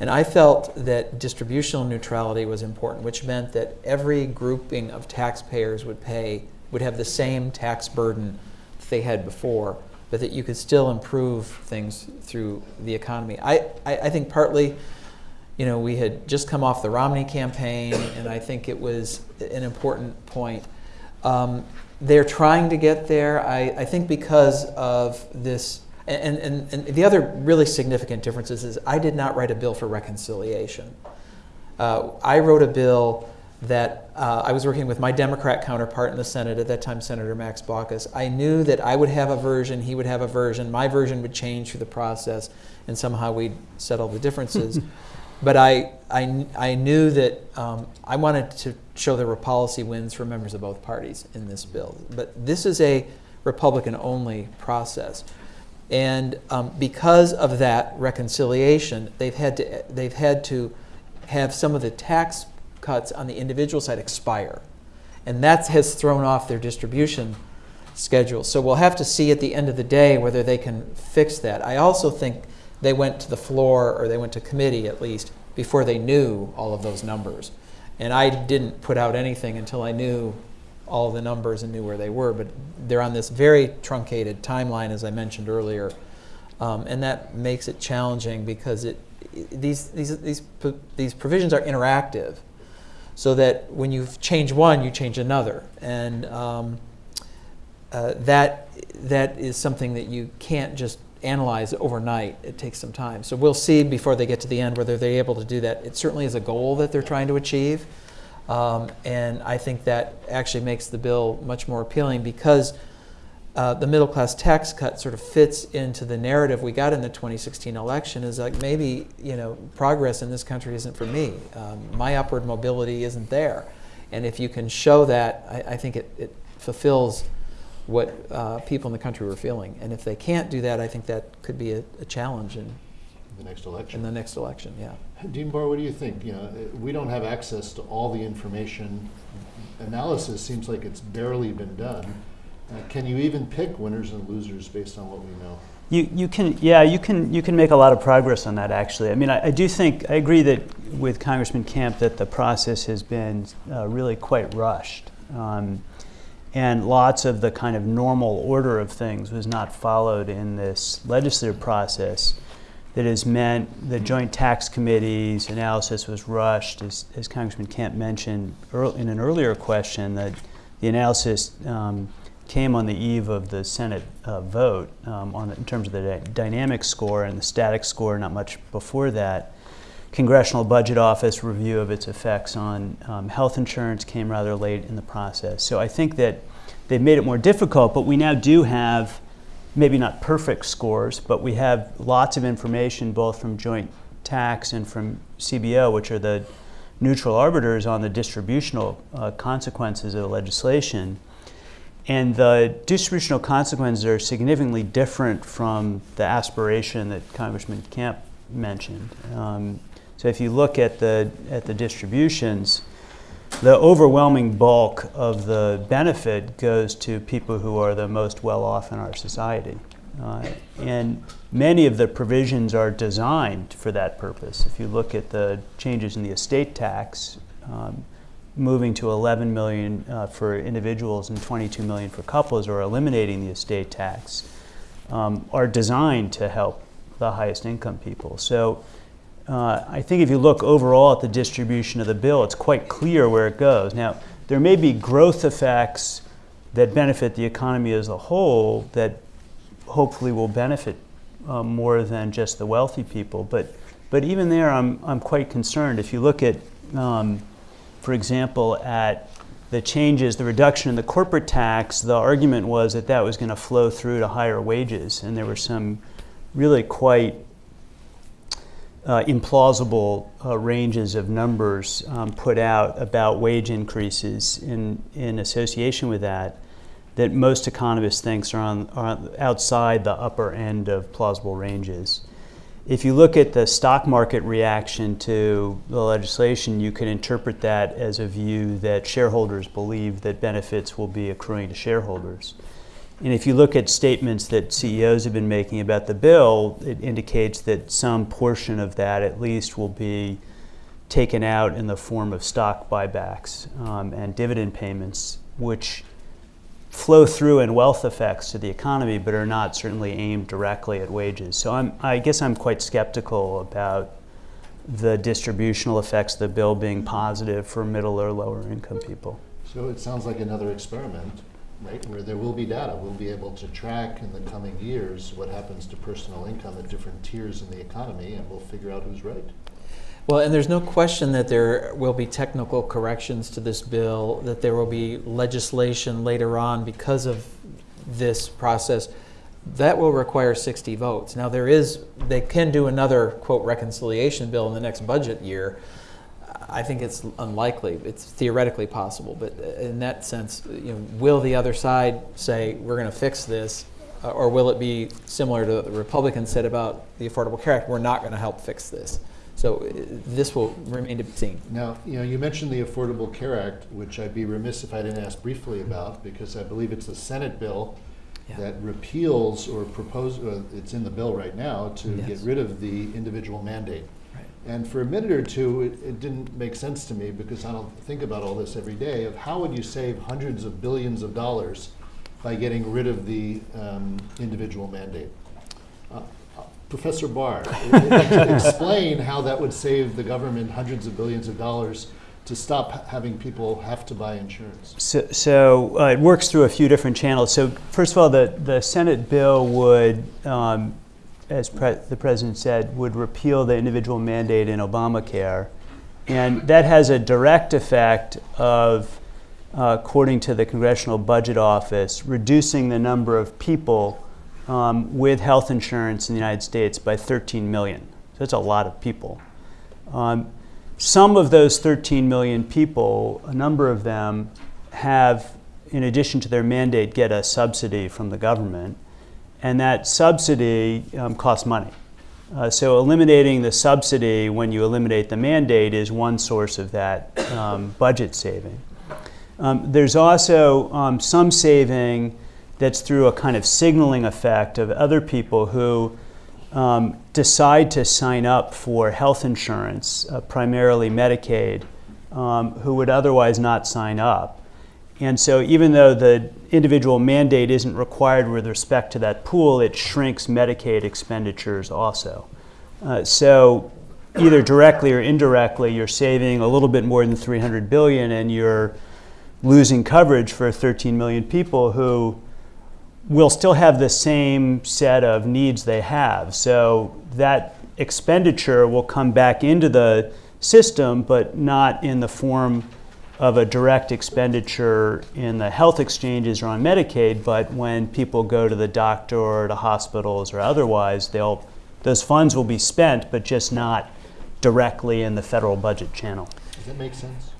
And I felt that distributional neutrality was important, which meant that every grouping of taxpayers would pay would have the same tax burden that they had before, but that you could still improve things through the economy. I, I, I think partly you know, we had just come off the Romney campaign, and I think it was an important point. Um, they're trying to get there, I, I think, because of this. And, and, and the other really significant difference is, is I did not write a bill for reconciliation. Uh, I wrote a bill that uh, I was working with my Democrat counterpart in the Senate, at that time Senator Max Baucus. I knew that I would have a version, he would have a version, my version would change through the process, and somehow we'd settle the differences. but I, I, I knew that um, I wanted to show there were policy wins for members of both parties in this bill. But this is a Republican only process. And um, because of that reconciliation, they've had, to, they've had to have some of the tax cuts on the individual side expire. And that has thrown off their distribution schedule. So we'll have to see at the end of the day whether they can fix that. I also think they went to the floor or they went to committee at least before they knew all of those numbers. And I didn't put out anything until I knew all the numbers and knew where they were. But they're on this very truncated timeline, as I mentioned earlier. Um, and that makes it challenging because it, these, these, these, these provisions are interactive so that when you change one, you change another. And um, uh, that, that is something that you can't just analyze overnight. It takes some time. So we'll see before they get to the end whether they're able to do that. It certainly is a goal that they're trying to achieve. Um, and I think that actually makes the bill much more appealing because uh, the middle class tax cut sort of fits into the narrative we got in the 2016 election is like maybe you know progress in this country isn't for me um, my upward mobility isn't there and if you can show that I, I think it, it fulfills what uh, people in the country were feeling. And if they can't do that, I think that could be a, a challenge in, the next election. in the next election. Yeah. Dean Barr, what do you think? You know, we don't have access to all the information. Analysis seems like it's barely been done. Uh, can you even pick winners and losers based on what we know? You, you can yeah you can you can make a lot of progress on that actually I mean I, I do think I agree that with Congressman Camp that the process has been uh, really quite rushed um, and lots of the kind of normal order of things was not followed in this legislative process that has meant the Joint Tax Committee's analysis was rushed, as, as Congressman Camp mentioned in an earlier question, that the analysis um, came on the eve of the Senate uh, vote um, on the, in terms of the dynamic score and the static score, not much before that. Congressional Budget Office review of its effects on um, health insurance came rather late in the process. So I think that they've made it more difficult, but we now do have maybe not perfect scores, but we have lots of information both from joint tax and from CBO, which are the neutral arbiters on the distributional uh, consequences of legislation. And the distributional consequences are significantly different from the aspiration that Congressman Camp mentioned. Um, so if you look at the, at the distributions, the overwhelming bulk of the benefit goes to people who are the most well off in our society. Uh, and many of the provisions are designed for that purpose. If you look at the changes in the estate tax, um, moving to 11 million uh, for individuals and 22 million for couples, or eliminating the estate tax, um, are designed to help the highest income people. So uh, I think if you look overall at the distribution of the bill, it's quite clear where it goes. Now, there may be growth effects that benefit the economy as a whole that hopefully will benefit uh, more than just the wealthy people. But, but even there, I'm, I'm quite concerned. If you look at, um, for example, at the changes, the reduction in the corporate tax, the argument was that that was going to flow through to higher wages. And there were some really quite uh, implausible uh, ranges of numbers um, put out about wage increases in, in association with that that most economists think are, on, are outside the upper end of plausible ranges. If you look at the stock market reaction to the legislation, you can interpret that as a view that shareholders believe that benefits will be accruing to shareholders. And if you look at statements that CEOs have been making about the bill, it indicates that some portion of that at least will be taken out in the form of stock buybacks um, and dividend payments, which flow through in wealth effects to the economy, but are not certainly aimed directly at wages. So I'm, I guess I'm quite skeptical about the distributional effects of the bill being positive for middle or lower income people. So it sounds like another experiment, right, where there will be data. We'll be able to track in the coming years what happens to personal income at different tiers in the economy, and we'll figure out who's right. Well, and there's no question that there will be technical corrections to this bill, that there will be legislation later on because of this process. That will require 60 votes. Now, there is, they can do another, quote, reconciliation bill in the next budget year. I think it's unlikely. It's theoretically possible, but in that sense, you know, will the other side say, we're going to fix this? Uh, Or will it be similar to what the Republicans said about the Affordable Care Act? We're not going to help fix this. So uh, this will remain to be seen. Now, you know, you mentioned the Affordable Care Act, which I'd be remiss if I didn't ask briefly about, because I believe it's a Senate bill Yeah. that repeals or proposes. uh, it's in the bill right now, to get rid of the individual mandate. And for a minute or two, it, it didn't make sense to me, because I don't think about all this every day, of how would you save hundreds of billions of dollars by getting rid of the um, individual mandate? Uh, uh, Professor Barr, explain how that would save the government hundreds of billions of dollars to stop having people have to buy insurance. So, so uh, it works through a few different channels. So first of all, the, the Senate bill would, um, as pre- the president said, would repeal the individual mandate in Obamacare, and that has a direct effect of, uh, according to the Congressional Budget Office, reducing the number of people um, with health insurance in the United States by 13 million. So that's a lot of people. Um, some of those 13 million people, a number of them have, in addition to their mandate, get a subsidy from the government, and that subsidy um, costs money. Uh, so eliminating the subsidy when you eliminate the mandate is one source of that um, budget saving. Um, there's also um, some saving that's through a kind of signaling effect of other people who um, decide to sign up for health insurance, uh, primarily Medicaid, um, who would otherwise not sign up. And so, even though the individual mandate isn't required with respect to that pool, it shrinks Medicaid expenditures also. Uh, so, either directly or indirectly, you're saving a little bit more than 300 billion, and you're losing coverage for 13 million people who will still have the same set of needs they have. So that expenditure will come back into the system, but not in the form of a direct expenditure in the health exchanges or on Medicaid, but when people go to the doctor or to hospitals or otherwise, they'll, those funds will be spent, but just not directly in the federal budget channel. Does that make sense?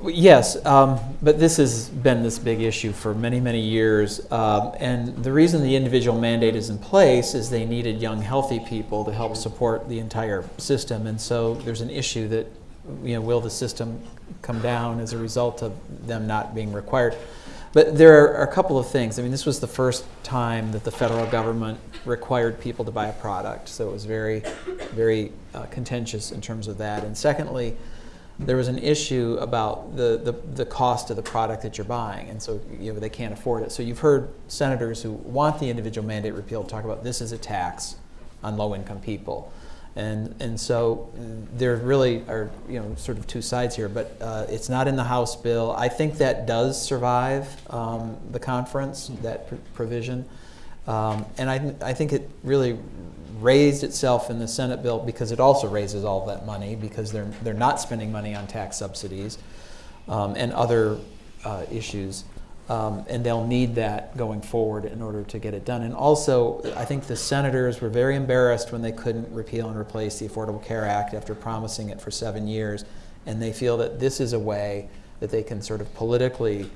Well, Yes, um, but this has been this big issue for many, many years. Um, and the reason the individual mandate is in place is they needed young, healthy people to help support the entire system. And so there's an issue that, you know, will the system come down as a result of them not being required? But there are a couple of things. I mean, this was the first time that the federal government required people to buy a product, so it was very, very uh, contentious in terms of that. And secondly, there was an issue about the, the, the cost of the product that you're buying, and so you know they can't afford it. So you've heard senators who want the individual mandate repealed talk about this is a tax on low-income people, and and so there really are you know sort of two sides here. But uh, it's not in the House bill. I think that does survive um, the conference that pr- provision, um, and I I think it really raised itself in the Senate bill because it also raises all that money because they're they're not spending money on tax subsidies um, and other uh, issues, um, and they'll need that going forward in order to get it done. And also, I think the senators were very embarrassed when they couldn't repeal and replace the Affordable Care Act after promising it for seven years, and they feel that this is a way that they can sort of politically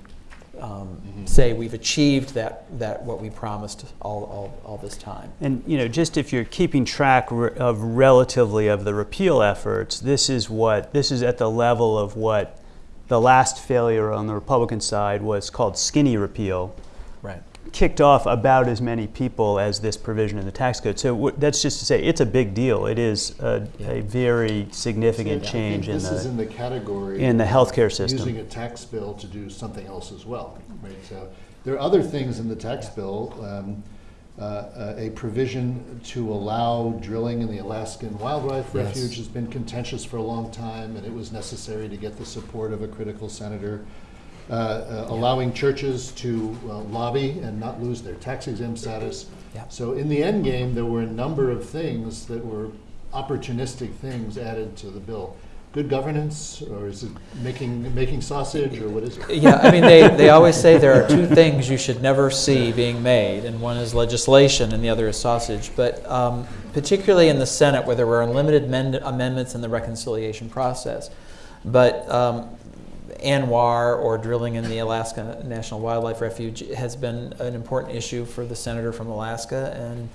um, say we've achieved that, that what we promised all, all, all this time. And you know, just if you're keeping track re- of relatively of the repeal efforts, this is what this is at the level of what the last failure on the Republican side was called skinny repeal, Right. kicked off about as many people as this provision in the tax code. So w- that's just to say it's a big deal. It is a, a very significant I think change in This is in the. the category. in the healthcare system. Using a tax bill to do something else as well, right? So there are other things in the tax bill. um, uh, uh, A provision to allow drilling in the Alaskan Wildlife Yes. Refuge has been contentious for a long time, and it was necessary to get the support of a critical senator. Uh, uh, Allowing churches to uh, lobby and not lose their tax exempt status. Yeah. So in the end game, there were a number of things that were opportunistic things added to the bill. Good governance, or is it making, making sausage, or what is it? Yeah, I mean, they, they always say there are two things you should never see being made, and one is legislation and the other is sausage. But um, particularly in the Senate, where there were unlimited mend- amendments in the reconciliation process. But um, ANWR or drilling in the Alaska National Wildlife Refuge has been an important issue for the senator from Alaska, and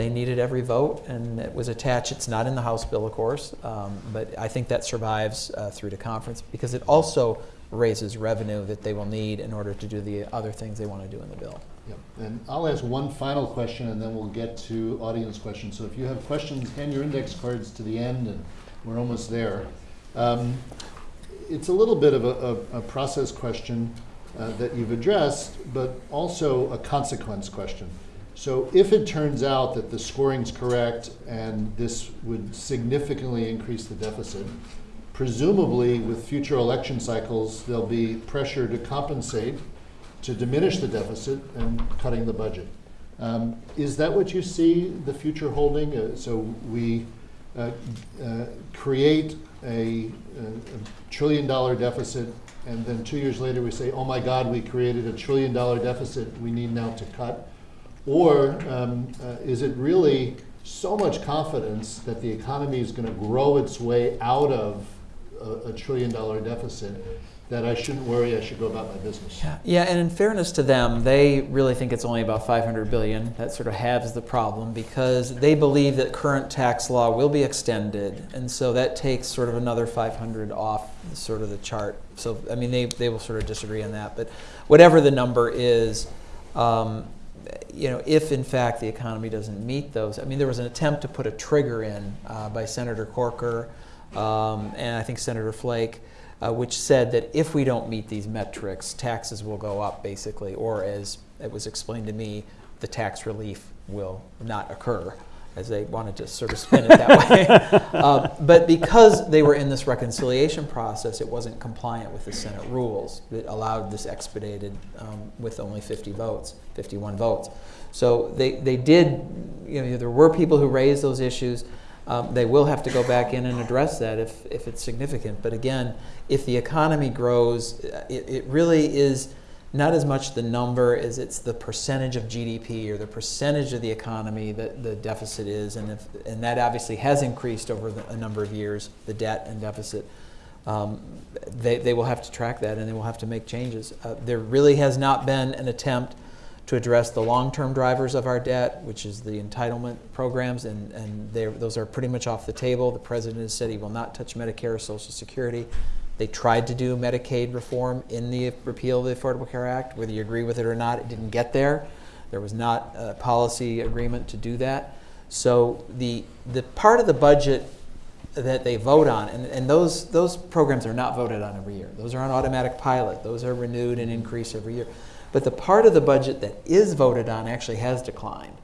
they needed every vote, and it was attached. It's not in the House bill, of course, um, but I think that survives uh, through to conference because it also raises revenue that they will need in order to do the other things they want to do in the bill. Yep. And I'll ask one final question, and then we'll get to audience questions. So if you have questions, hand your index cards to the end, and we're almost there. Um, It's a little bit of a, a, a process question uh, that you've addressed, but also a consequence question. So if it turns out that the scoring's correct and this would significantly increase the deficit, presumably with future election cycles, there'll be pressure to compensate, to diminish the deficit and cutting the budget. Um, Is that what you see the future holding? Uh, So we uh, uh, create a a trillion dollar deficit, and then two years later we say, oh my God, we created a trillion dollar deficit, we need now to cut? Or um, uh, is it really so much confidence that the economy is going to grow its way out of a, a trillion dollar deficit that I shouldn't worry, I should go about my business? Yeah, yeah, and in fairness to them, they really think it's only about 500 billion. That sort of halves the problem because they believe that current tax law will be extended, and so that takes sort of another 500 off sort of the chart. So I mean, they they will sort of disagree on that, but whatever the number is. Um, you know, if in fact the economy doesn't meet those, I mean, there was an attempt to put a trigger in uh, by Senator Corker um, and I think Senator Flake, uh, which said that if we don't meet these metrics, taxes will go up basically, or as it was explained to me, the tax relief will not occur, as they wanted to sort of spin it that way. Uh, but because they were in this reconciliation process, it wasn't compliant with the Senate rules that allowed this expedited um, with only 50 votes, 51 votes. So they, they did, you know, there were people who raised those issues. Um, they will have to go back in and address that if, if it's significant. But again, if the economy grows, it, it really is not as much the number as it's the percentage of GDP or the percentage of the economy that the deficit is. And, if, and that obviously has increased over the, a number of years, the debt and deficit. um, they, they will have to track that and they will have to make changes. Uh, there really has not been an attempt to address the long-term drivers of our debt, which is the entitlement programs, and, and those are pretty much off the table. The president has said he will not touch Medicare or Social Security. They tried to do Medicaid reform in the repeal of the Affordable Care Act. Whether you agree with it or not, it didn't get there. There was not a policy agreement to do that. So the, the part of the budget that they vote on, and, and those, those programs are not voted on every year. Those are on automatic pilot. Those are renewed and increased every year. But the part of the budget that is voted on actually has declined.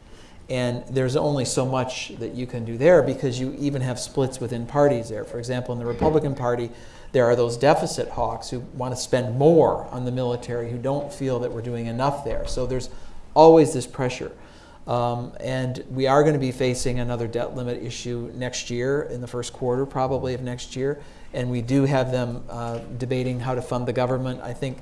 And there's only so much that you can do there because you even have splits within parties there. For example, in the Republican Party, there are those deficit hawks who want to spend more on the military who don't feel that we're doing enough there. So there's always this pressure. Um, and we are going to be facing another debt limit issue next year, in the first quarter probably of next year. And we do have them uh, debating how to fund the government. I think,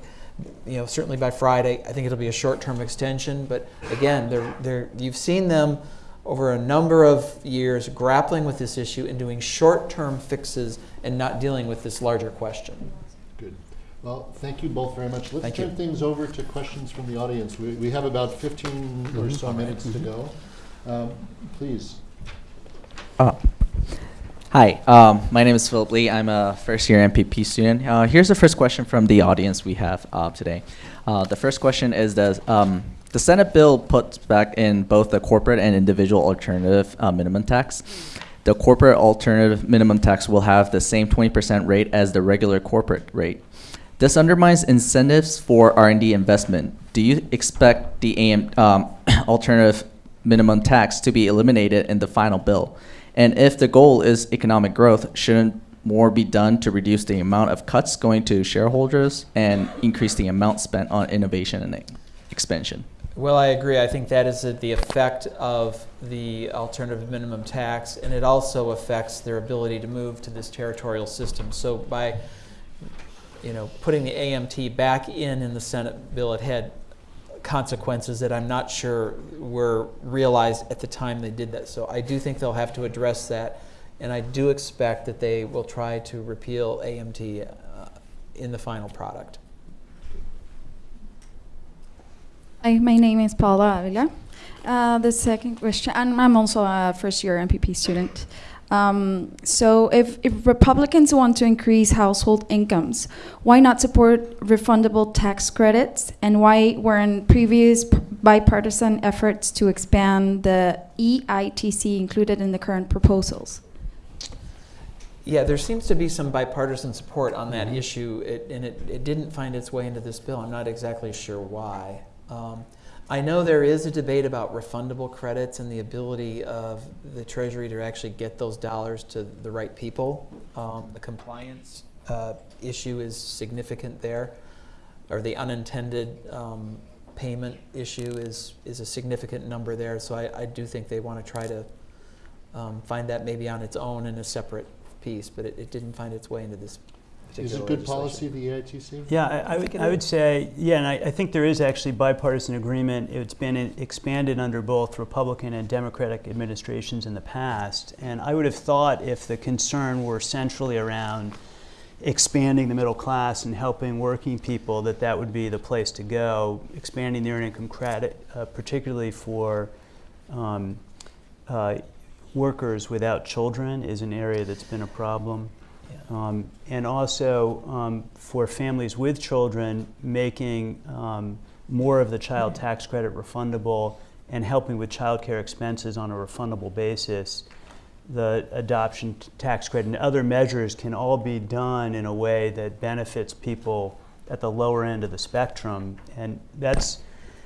you know, certainly by Friday, I think it'll be a short-term extension. But again, they're, they're, you've seen them over a number of years grappling with this issue and doing short-term fixes and not dealing with this larger question. Good. Well, thank you both very much. Let's Thank you. turn things over to questions from the audience. We, we have about 15 or so minutes to go. Um, Please. Hi, um, my name is Philip Lee. I'm a first year MPP student. Uh, here's the first question from the audience we have uh, today. Uh, the first question is Does um, the Senate bill puts back in both the corporate and individual alternative uh, minimum tax? The corporate alternative minimum tax will have the same 20% rate as the regular corporate rate. This undermines incentives for R&D investment. Do you expect the AM, um, alternative minimum tax to be eliminated in the final bill? And if the goal is economic growth, shouldn't more be done to reduce the amount of cuts going to shareholders and increase the amount spent on innovation and expansion? Well, I agree. I think that is the effect of the alternative minimum tax, and it also affects their ability to move to this territorial system. So by, you know, putting the AMT back in in the Senate bill, it had consequences that I'm not sure were realized at the time they did that. So I do think they'll have to address that, and I do expect that they will try to repeal AMT uh, in the final product. Hi, my name is Paula Avila. Uh, the second question, and I'm also a first year MPP student. Um, so, if, if Republicans want to increase household incomes, why not support refundable tax credits? And why weren't previous bipartisan efforts to expand the EITC included in the current proposals? Yeah, there seems to be some bipartisan support on that issue, it, and it, it didn't find its way into this bill. I'm not exactly sure why. Um, I know there is a debate about refundable credits and the ability of the Treasury to actually get those dollars to the right people. Um, the compliance uh, issue is significant there, or the unintended um, payment issue is, is a significant number there. So I, I do think they want to try to um, find that maybe on its own in a separate piece, but it, it didn't find its way into this Is it good policy, legislation. the EITC? Yeah, I, I would, I would say, yeah, and I, I think there is actually bipartisan agreement. It's been expanded under both Republican and Democratic administrations in the past. And I would have thought if the concern were centrally around expanding the middle class and helping working people, that that would be the place to go. Expanding the earned income credit, uh, particularly for um, uh, workers without children, is an area that's been a problem. Um, and also um, for families with children, making um, more of the child tax credit refundable and helping with childcare expenses on a refundable basis. The adoption tax credit and other measures can all be done in a way that benefits people at the lower end of the spectrum. And that's,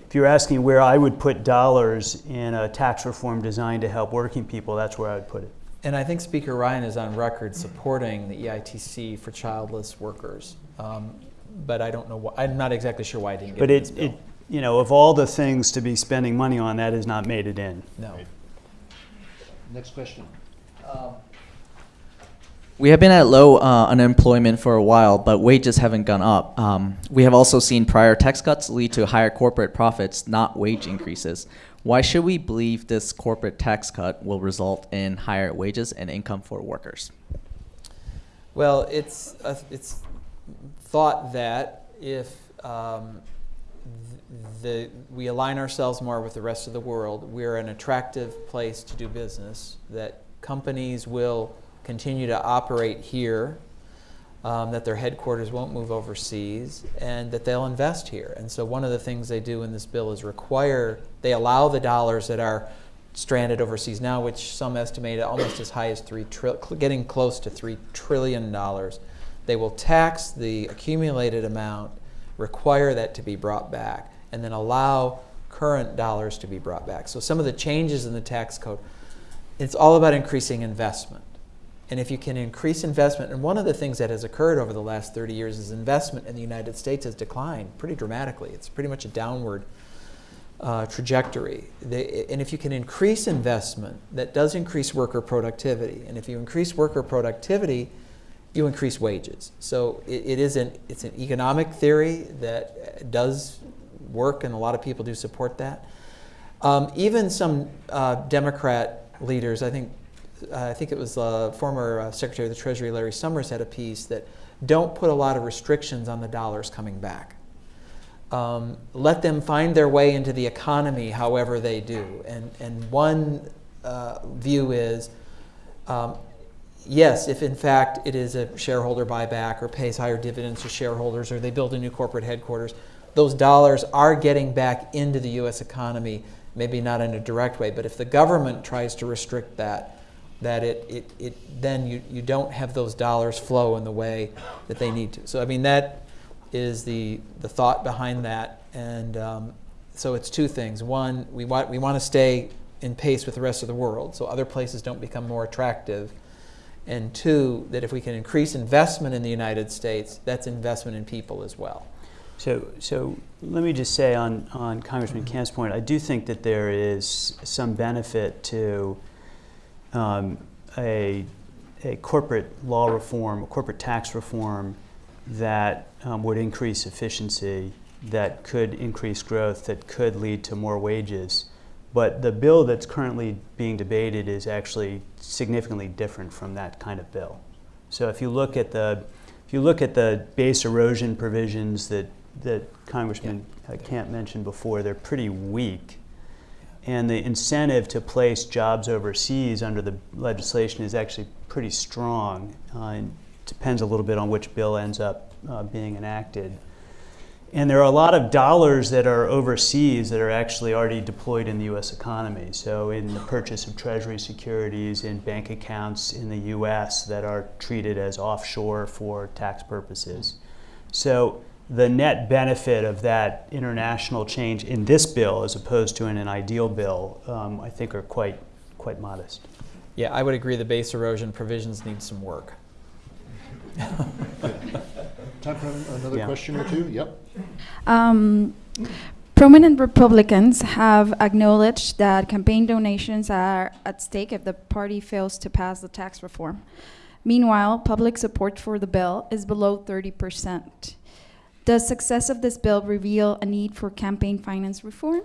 if you're asking where I would put dollars in a tax reform designed to help working people, that's where I would put it. And I think Speaker Ryan is on record supporting the EITC for childless workers. Um, but I don't know why, I'm not exactly sure why I didn't get But it in it, it, you know, of all the things to be spending money on, that has not made it in. No. Next question. We have been at low uh, unemployment for a while, but wages haven't gone up. Um, we have also seen prior tax cuts lead to higher corporate profits, not wage increases. Why should we believe this corporate tax cut will result in higher wages and income for workers? Well, it's, uh, it's thought that if um, the, we align ourselves more with the rest of the world, we're an attractive place to do business, that companies will continue to operate here, um, that their headquarters won't move overseas, and that they'll invest here. And so, one of the things they do in this bill is require, they allow the dollars that are stranded overseas now, which some estimate almost as high as three tri- getting close to three trillion dollars. They will tax the accumulated amount, require that to be brought back, and then allow current dollars to be brought back. So some of the changes in the tax code, it's all about increasing investment. And if you can increase investment, and one of the things that has occurred over the last 30 years is investment in the United States has declined pretty dramatically. It's pretty much a downward uh, trajectory. They, and if you can increase investment, that does increase worker productivity. And if you increase worker productivity, you increase wages. So it, it is an it's an economic theory that does work, and a lot of people do support that. Um, even some uh, Democrat leaders, I think, I think it was uh, former uh, Secretary of the Treasury Larry Summers had a piece that don't put a lot of restrictions on the dollars coming back. Um, let them find their way into the economy however they do. And, and one uh, view is um, yes, if in fact it is a shareholder buyback or pays higher dividends to shareholders or they build a new corporate headquarters, those dollars are getting back into the U.S. economy, maybe not in a direct way, but if the government tries to restrict that, that it, it, it then you, you don't have those dollars flow in the way that they need to. So I mean that is the, the thought behind that. And um, so it's two things. One, we want, we want to stay in pace with the rest of the world so other places don't become more attractive. And two, that if we can increase investment in the United States, that's investment in people as well. So, so let me just say on, on Congressman Camp's point, I do think that there is some benefit to um, a, a corporate law reform, a corporate tax reform that um, would increase efficiency, that could increase growth, that could lead to more wages. But the bill that's currently being debated is actually significantly different from that kind of bill. So if you look at the if you look at the base erosion provisions that that Congressman yeah. Camp mentioned before, they're pretty weak. And the incentive to place jobs overseas under the legislation is actually pretty strong. Uh, depends a little bit on which bill ends up uh, being enacted. And there are a lot of dollars that are overseas that are actually already deployed in the US economy. So, in the purchase of Treasury securities, in bank accounts in the US that are treated as offshore for tax purposes. So, the net benefit of that international change in this bill, as opposed to in an ideal bill, um, I think are quite, quite modest. Yeah, I would agree the base erosion provisions need some work. Time for another Yeah. question or two? Yep. Um, prominent Republicans have acknowledged that campaign donations are at stake if the party fails to pass the tax reform. Meanwhile, public support for the bill is below 30%. Does success of this bill reveal a need for campaign finance reform?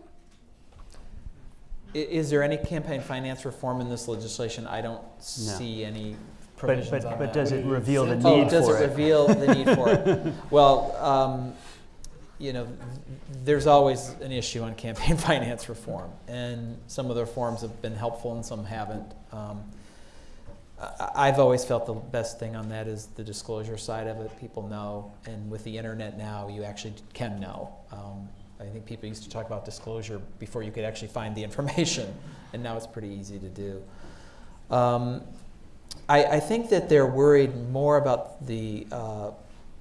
I- Is there any campaign finance reform in this legislation? I don't see any But, provisions but, on but that. does it reveal the Oh, need does for it Does it? reveal the need for it? Well, um, you know, there's always an issue on campaign finance reform, and some of the reforms have been helpful and some haven't. Um, I- I've always felt the best thing on that is the disclosure side of it. People know, and with the internet now, you actually can know. Um, I think people used to talk about disclosure before you could actually find the information, and now it's pretty easy to do. Um, I, I think that they're worried more about the uh,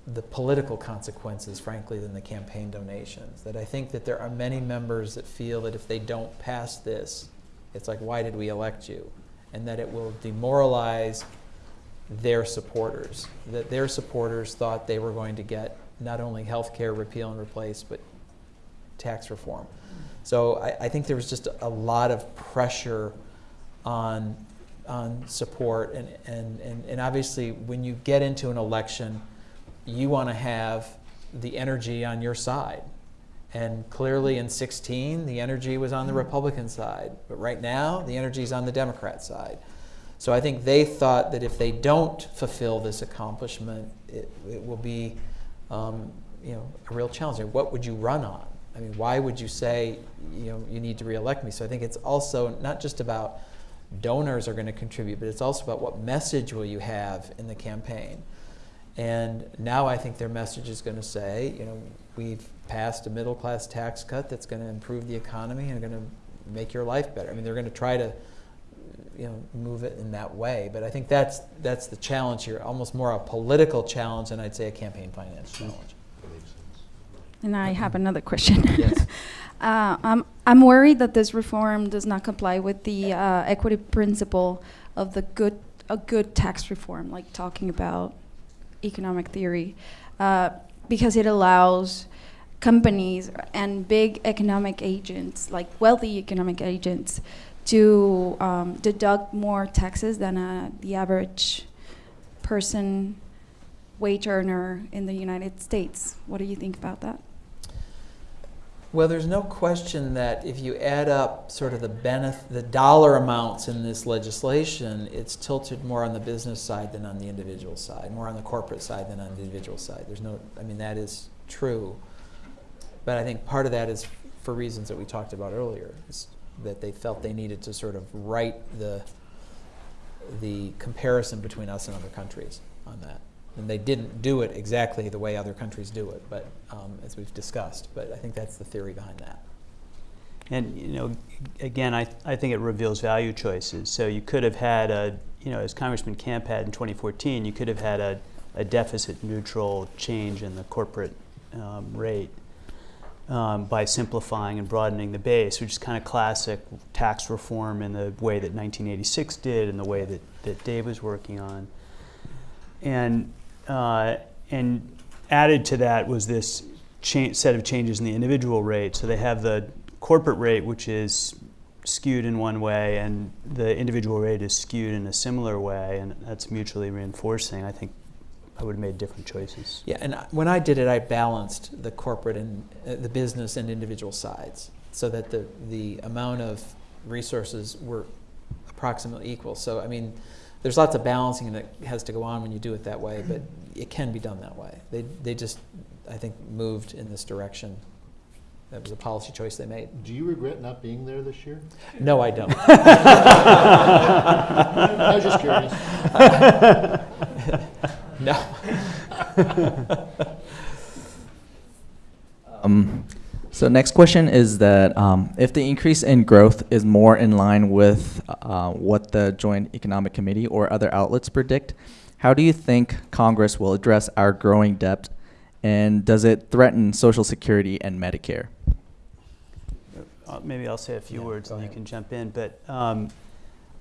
the political consequences, frankly, than the campaign donations. That I think that there are many members that feel that if they don't pass this, it's like, why did we elect you? And that it will demoralize their supporters. That their supporters thought they were going to get not only health care repeal and replace, but tax reform. So I, I think there was just a lot of pressure on on support and, and, and, and obviously when you get into an election you want to have the energy on your side and clearly in 16 the energy was on the republican side but right now the energy is on the democrat side So I think they thought that if they don't fulfill this accomplishment, it, it will be, um, you know, a real challenge. What would you run on? I mean, why would you say, you know, you need to reelect me? So I think it's also not just about donors are going to contribute, but it's also about what message will you have in the campaign. And now I think their message is going to say, you know, we've passed a middle class tax cut that's going to improve the economy and going to make your life better. I mean, they're going to try to, you know, move it in that way. But I think that's that's the challenge here, almost more a political challenge than I'd say a campaign finance challenge. And I have another question. Yes. Uh, I'm, I'm worried that this reform does not comply with the uh, equity principle of the good, a good tax reform, like talking about economic theory, uh, because it allows companies and big economic agents, like wealthy economic agents, to um, deduct more taxes than uh, the average person, wage earner in the United States. What do you think about that? Well, there's no question that if you add up sort of the the dollar amounts in this legislation, it's tilted more on the business side than on the individual side, more on the corporate side than on the individual side. There's no, I mean, that is true. But I think part of that is for reasons that we talked about earlier, is that they felt they needed to sort of right the, the comparison between us and other countries on that. And they didn't do it exactly the way other countries do it, but um, as we've discussed. But I think that's the theory behind that. And you know, again, I, I think it reveals value choices. So you could have had a, you know, as Congressman Camp had in 2014, you could have had a, a deficit neutral change in the corporate um, rate um, by simplifying and broadening the base, which is kind of classic tax reform in the way that 1986 did and the way that, that Dave was working on. And, uh, and added to that was this set of changes in the individual rate. So they have the corporate rate, which is skewed in one way, and the individual rate is skewed in a similar way, and that's mutually reinforcing. I think I would have made different choices. Yeah, and I- when I did it, I balanced the corporate and uh, the business and individual sides so that the, the amount of resources were approximately equal. So, I mean, there's lots of balancing that has to go on when you do it that way, but it can be done that way. They, they just, I think, moved in this direction. That was a policy choice they made. Do you regret not being there this year? No, I don't. I was just curious. no. Um, so next question is that um, if the increase in growth is more in line with uh, what the Joint Economic Committee or other outlets predict, how do you think Congress will address our growing debt, and does it threaten Social Security and Medicare? Uh, maybe I'll say a few Yeah, words go and you can jump in. But um,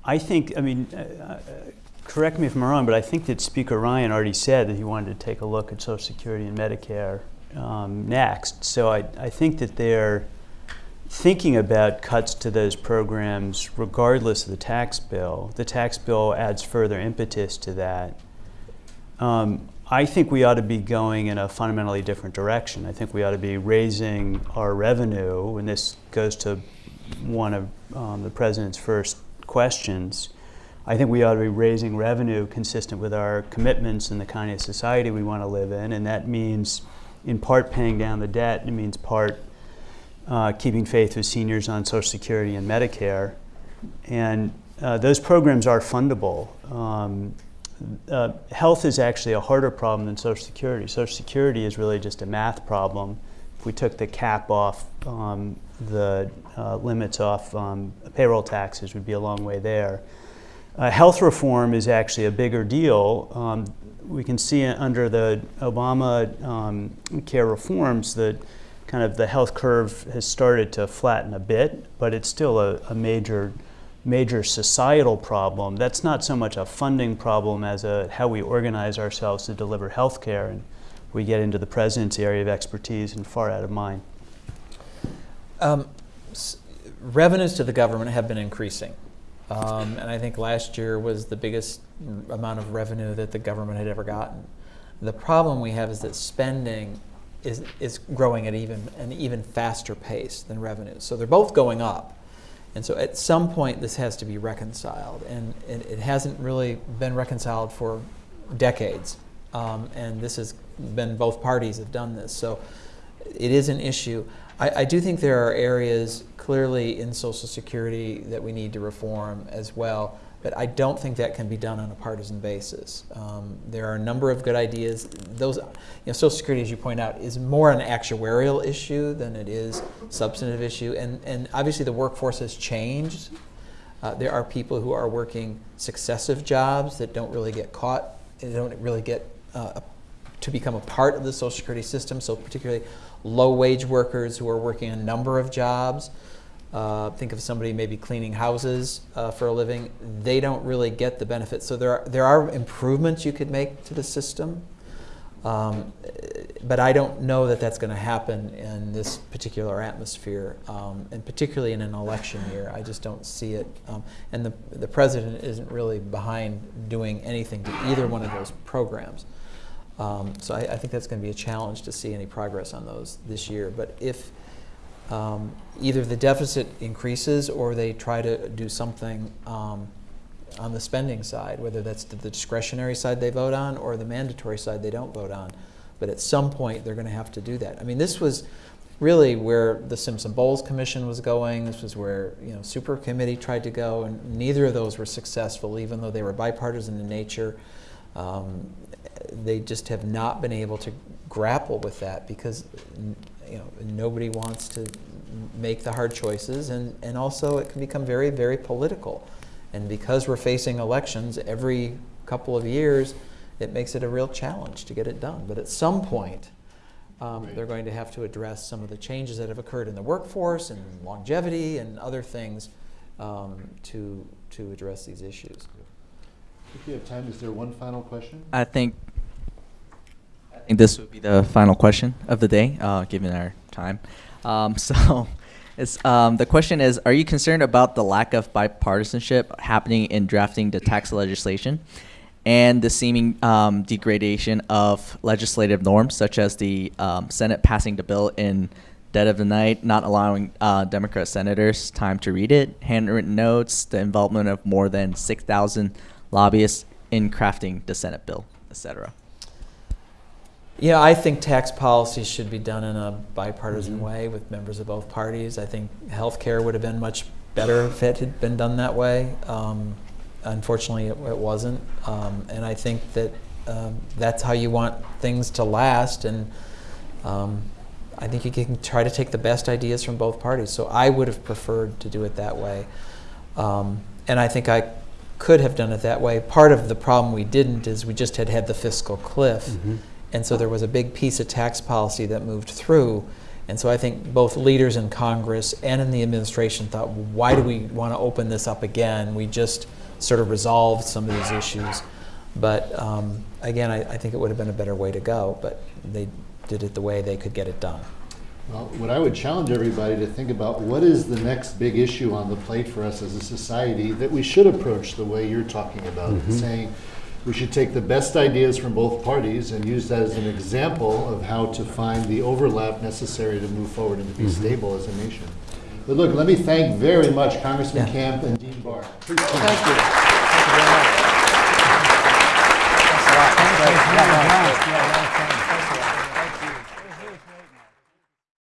I think, I mean, uh, uh, correct me if I'm wrong, but I think that Speaker Ryan already said that he wanted to take a look at Social Security and Medicare um, next. So I, I think that they're thinking about cuts to those programs regardless of the tax bill. The tax bill adds further impetus to that. Um, I think we ought to be going in a fundamentally different direction. I think we ought to be raising our revenue, and this goes to one of um, the president's first questions. I think we ought to be raising revenue consistent with our commitments and the kind of society we want to live in, and that means, in part, paying down the debt. It means part uh, keeping faith with seniors on Social Security and Medicare, and uh, those programs are fundable. Um, uh, health is actually a harder problem than Social Security. Social Security is really just a math problem. If we took the cap off, um, the uh, limits off um, payroll taxes, would be a long way there. Uh, health reform is actually a bigger deal. Um, we can see under the Obama um, care reforms that kind of the health curve has started to flatten a bit, but it's still a, a major major societal problem. That's not so much a funding problem as a how we organize ourselves to deliver health care. And we get into the president's area of expertise and far out of mine. Um, revenues to the government have been increasing. Um, and I think last year was the biggest amount of revenue that the government had ever gotten. The problem we have is that spending is, is growing at even an even faster pace than revenues. So they're both going up. And so at some point, this has to be reconciled, and it, it hasn't really been reconciled for decades. Um, and this has been both parties have done this, so it is an issue. I, I do think there are areas clearly in Social Security that we need to reform as well, but I don't think that can be done on a partisan basis. Um, there are a number of good ideas. Those, you know, Social Security, as you point out, is more an actuarial issue than it is substantive issue, and and obviously the workforce has changed. Uh, there are people who are working successive jobs that don't really get caught, they don't really get uh, to become a part of the Social Security system. So particularly low-wage workers who are working a number of jobs. Uh, think of somebody maybe cleaning houses uh, for a living. They don't really get the benefits. So there are, there are improvements you could make to the system. Um, but I don't know that that's going to happen in this particular atmosphere, um, and particularly in an election year. I just don't see it. Um, and the, the president isn't really behind doing anything to either one of those programs. Um, so I, I think that's going to be a challenge to see any progress on those this year. But if um, either the deficit increases or they try to do something um, on the spending side, whether that's the discretionary side they vote on or the mandatory side they don't vote on. But at some point, they're going to have to do that. I mean, this was really where the Simpson Bowles Commission was going. This was where you know Super Committee tried to go, and neither of those were successful, even though they were bipartisan in nature. Um, they just have not been able to grapple with that because you know nobody wants to make the hard choices, and, and also it can become very, very political. And because we're facing elections every couple of years, it makes it a real challenge to get it done. But at some point, um, Right. they're going to have to address some of the changes that have occurred in the workforce and longevity and other things um, to, to address these issues. If you have time, is there one final question? I think I think this would be the final question of the day, uh, given our time. Um, so, it's um, the question is: Are you concerned about the lack of bipartisanship happening in drafting the tax legislation, and the seeming um, degradation of legislative norms, such as the um, Senate passing the bill in dead of the night, not allowing uh, Democrat senators time to read it, handwritten notes, the involvement of more than six thousand lobbyists in crafting the Senate bill, etc. Yeah, I think tax policy should be done in a bipartisan Mhm. way with members of both parties. I think healthcare would have been much better if it had been done that way. Um, unfortunately, it, it wasn't. Um, and I think that um, that's how you want things to last. And um, I think you can try to take the best ideas from both parties. So I would have preferred to do it that way. Um, and I think I could have done it that way. Part of the problem we didn't is we just had had the fiscal cliff. Mm-hmm. And so there was a big piece of tax policy that moved through. And so I think both leaders in Congress and in the administration thought, why do we want to open this up again? We just sort of resolved some of these issues. But um, again, I, I think it would have been a better way to go, but they did it the way they could get it done. Well, what I would challenge everybody to think about, what is the next big issue on the plate for us as a society that we should approach the way you're talking about, saying we should take the best ideas from both parties and use that as an example of how to find the overlap necessary to move forward and to be stable as a nation. But look, let me thank very much Congressman Yeah. Camp and Dean Barr. Please come. Thank you. Thank you very much. Thanks a lot. Thanks a lot.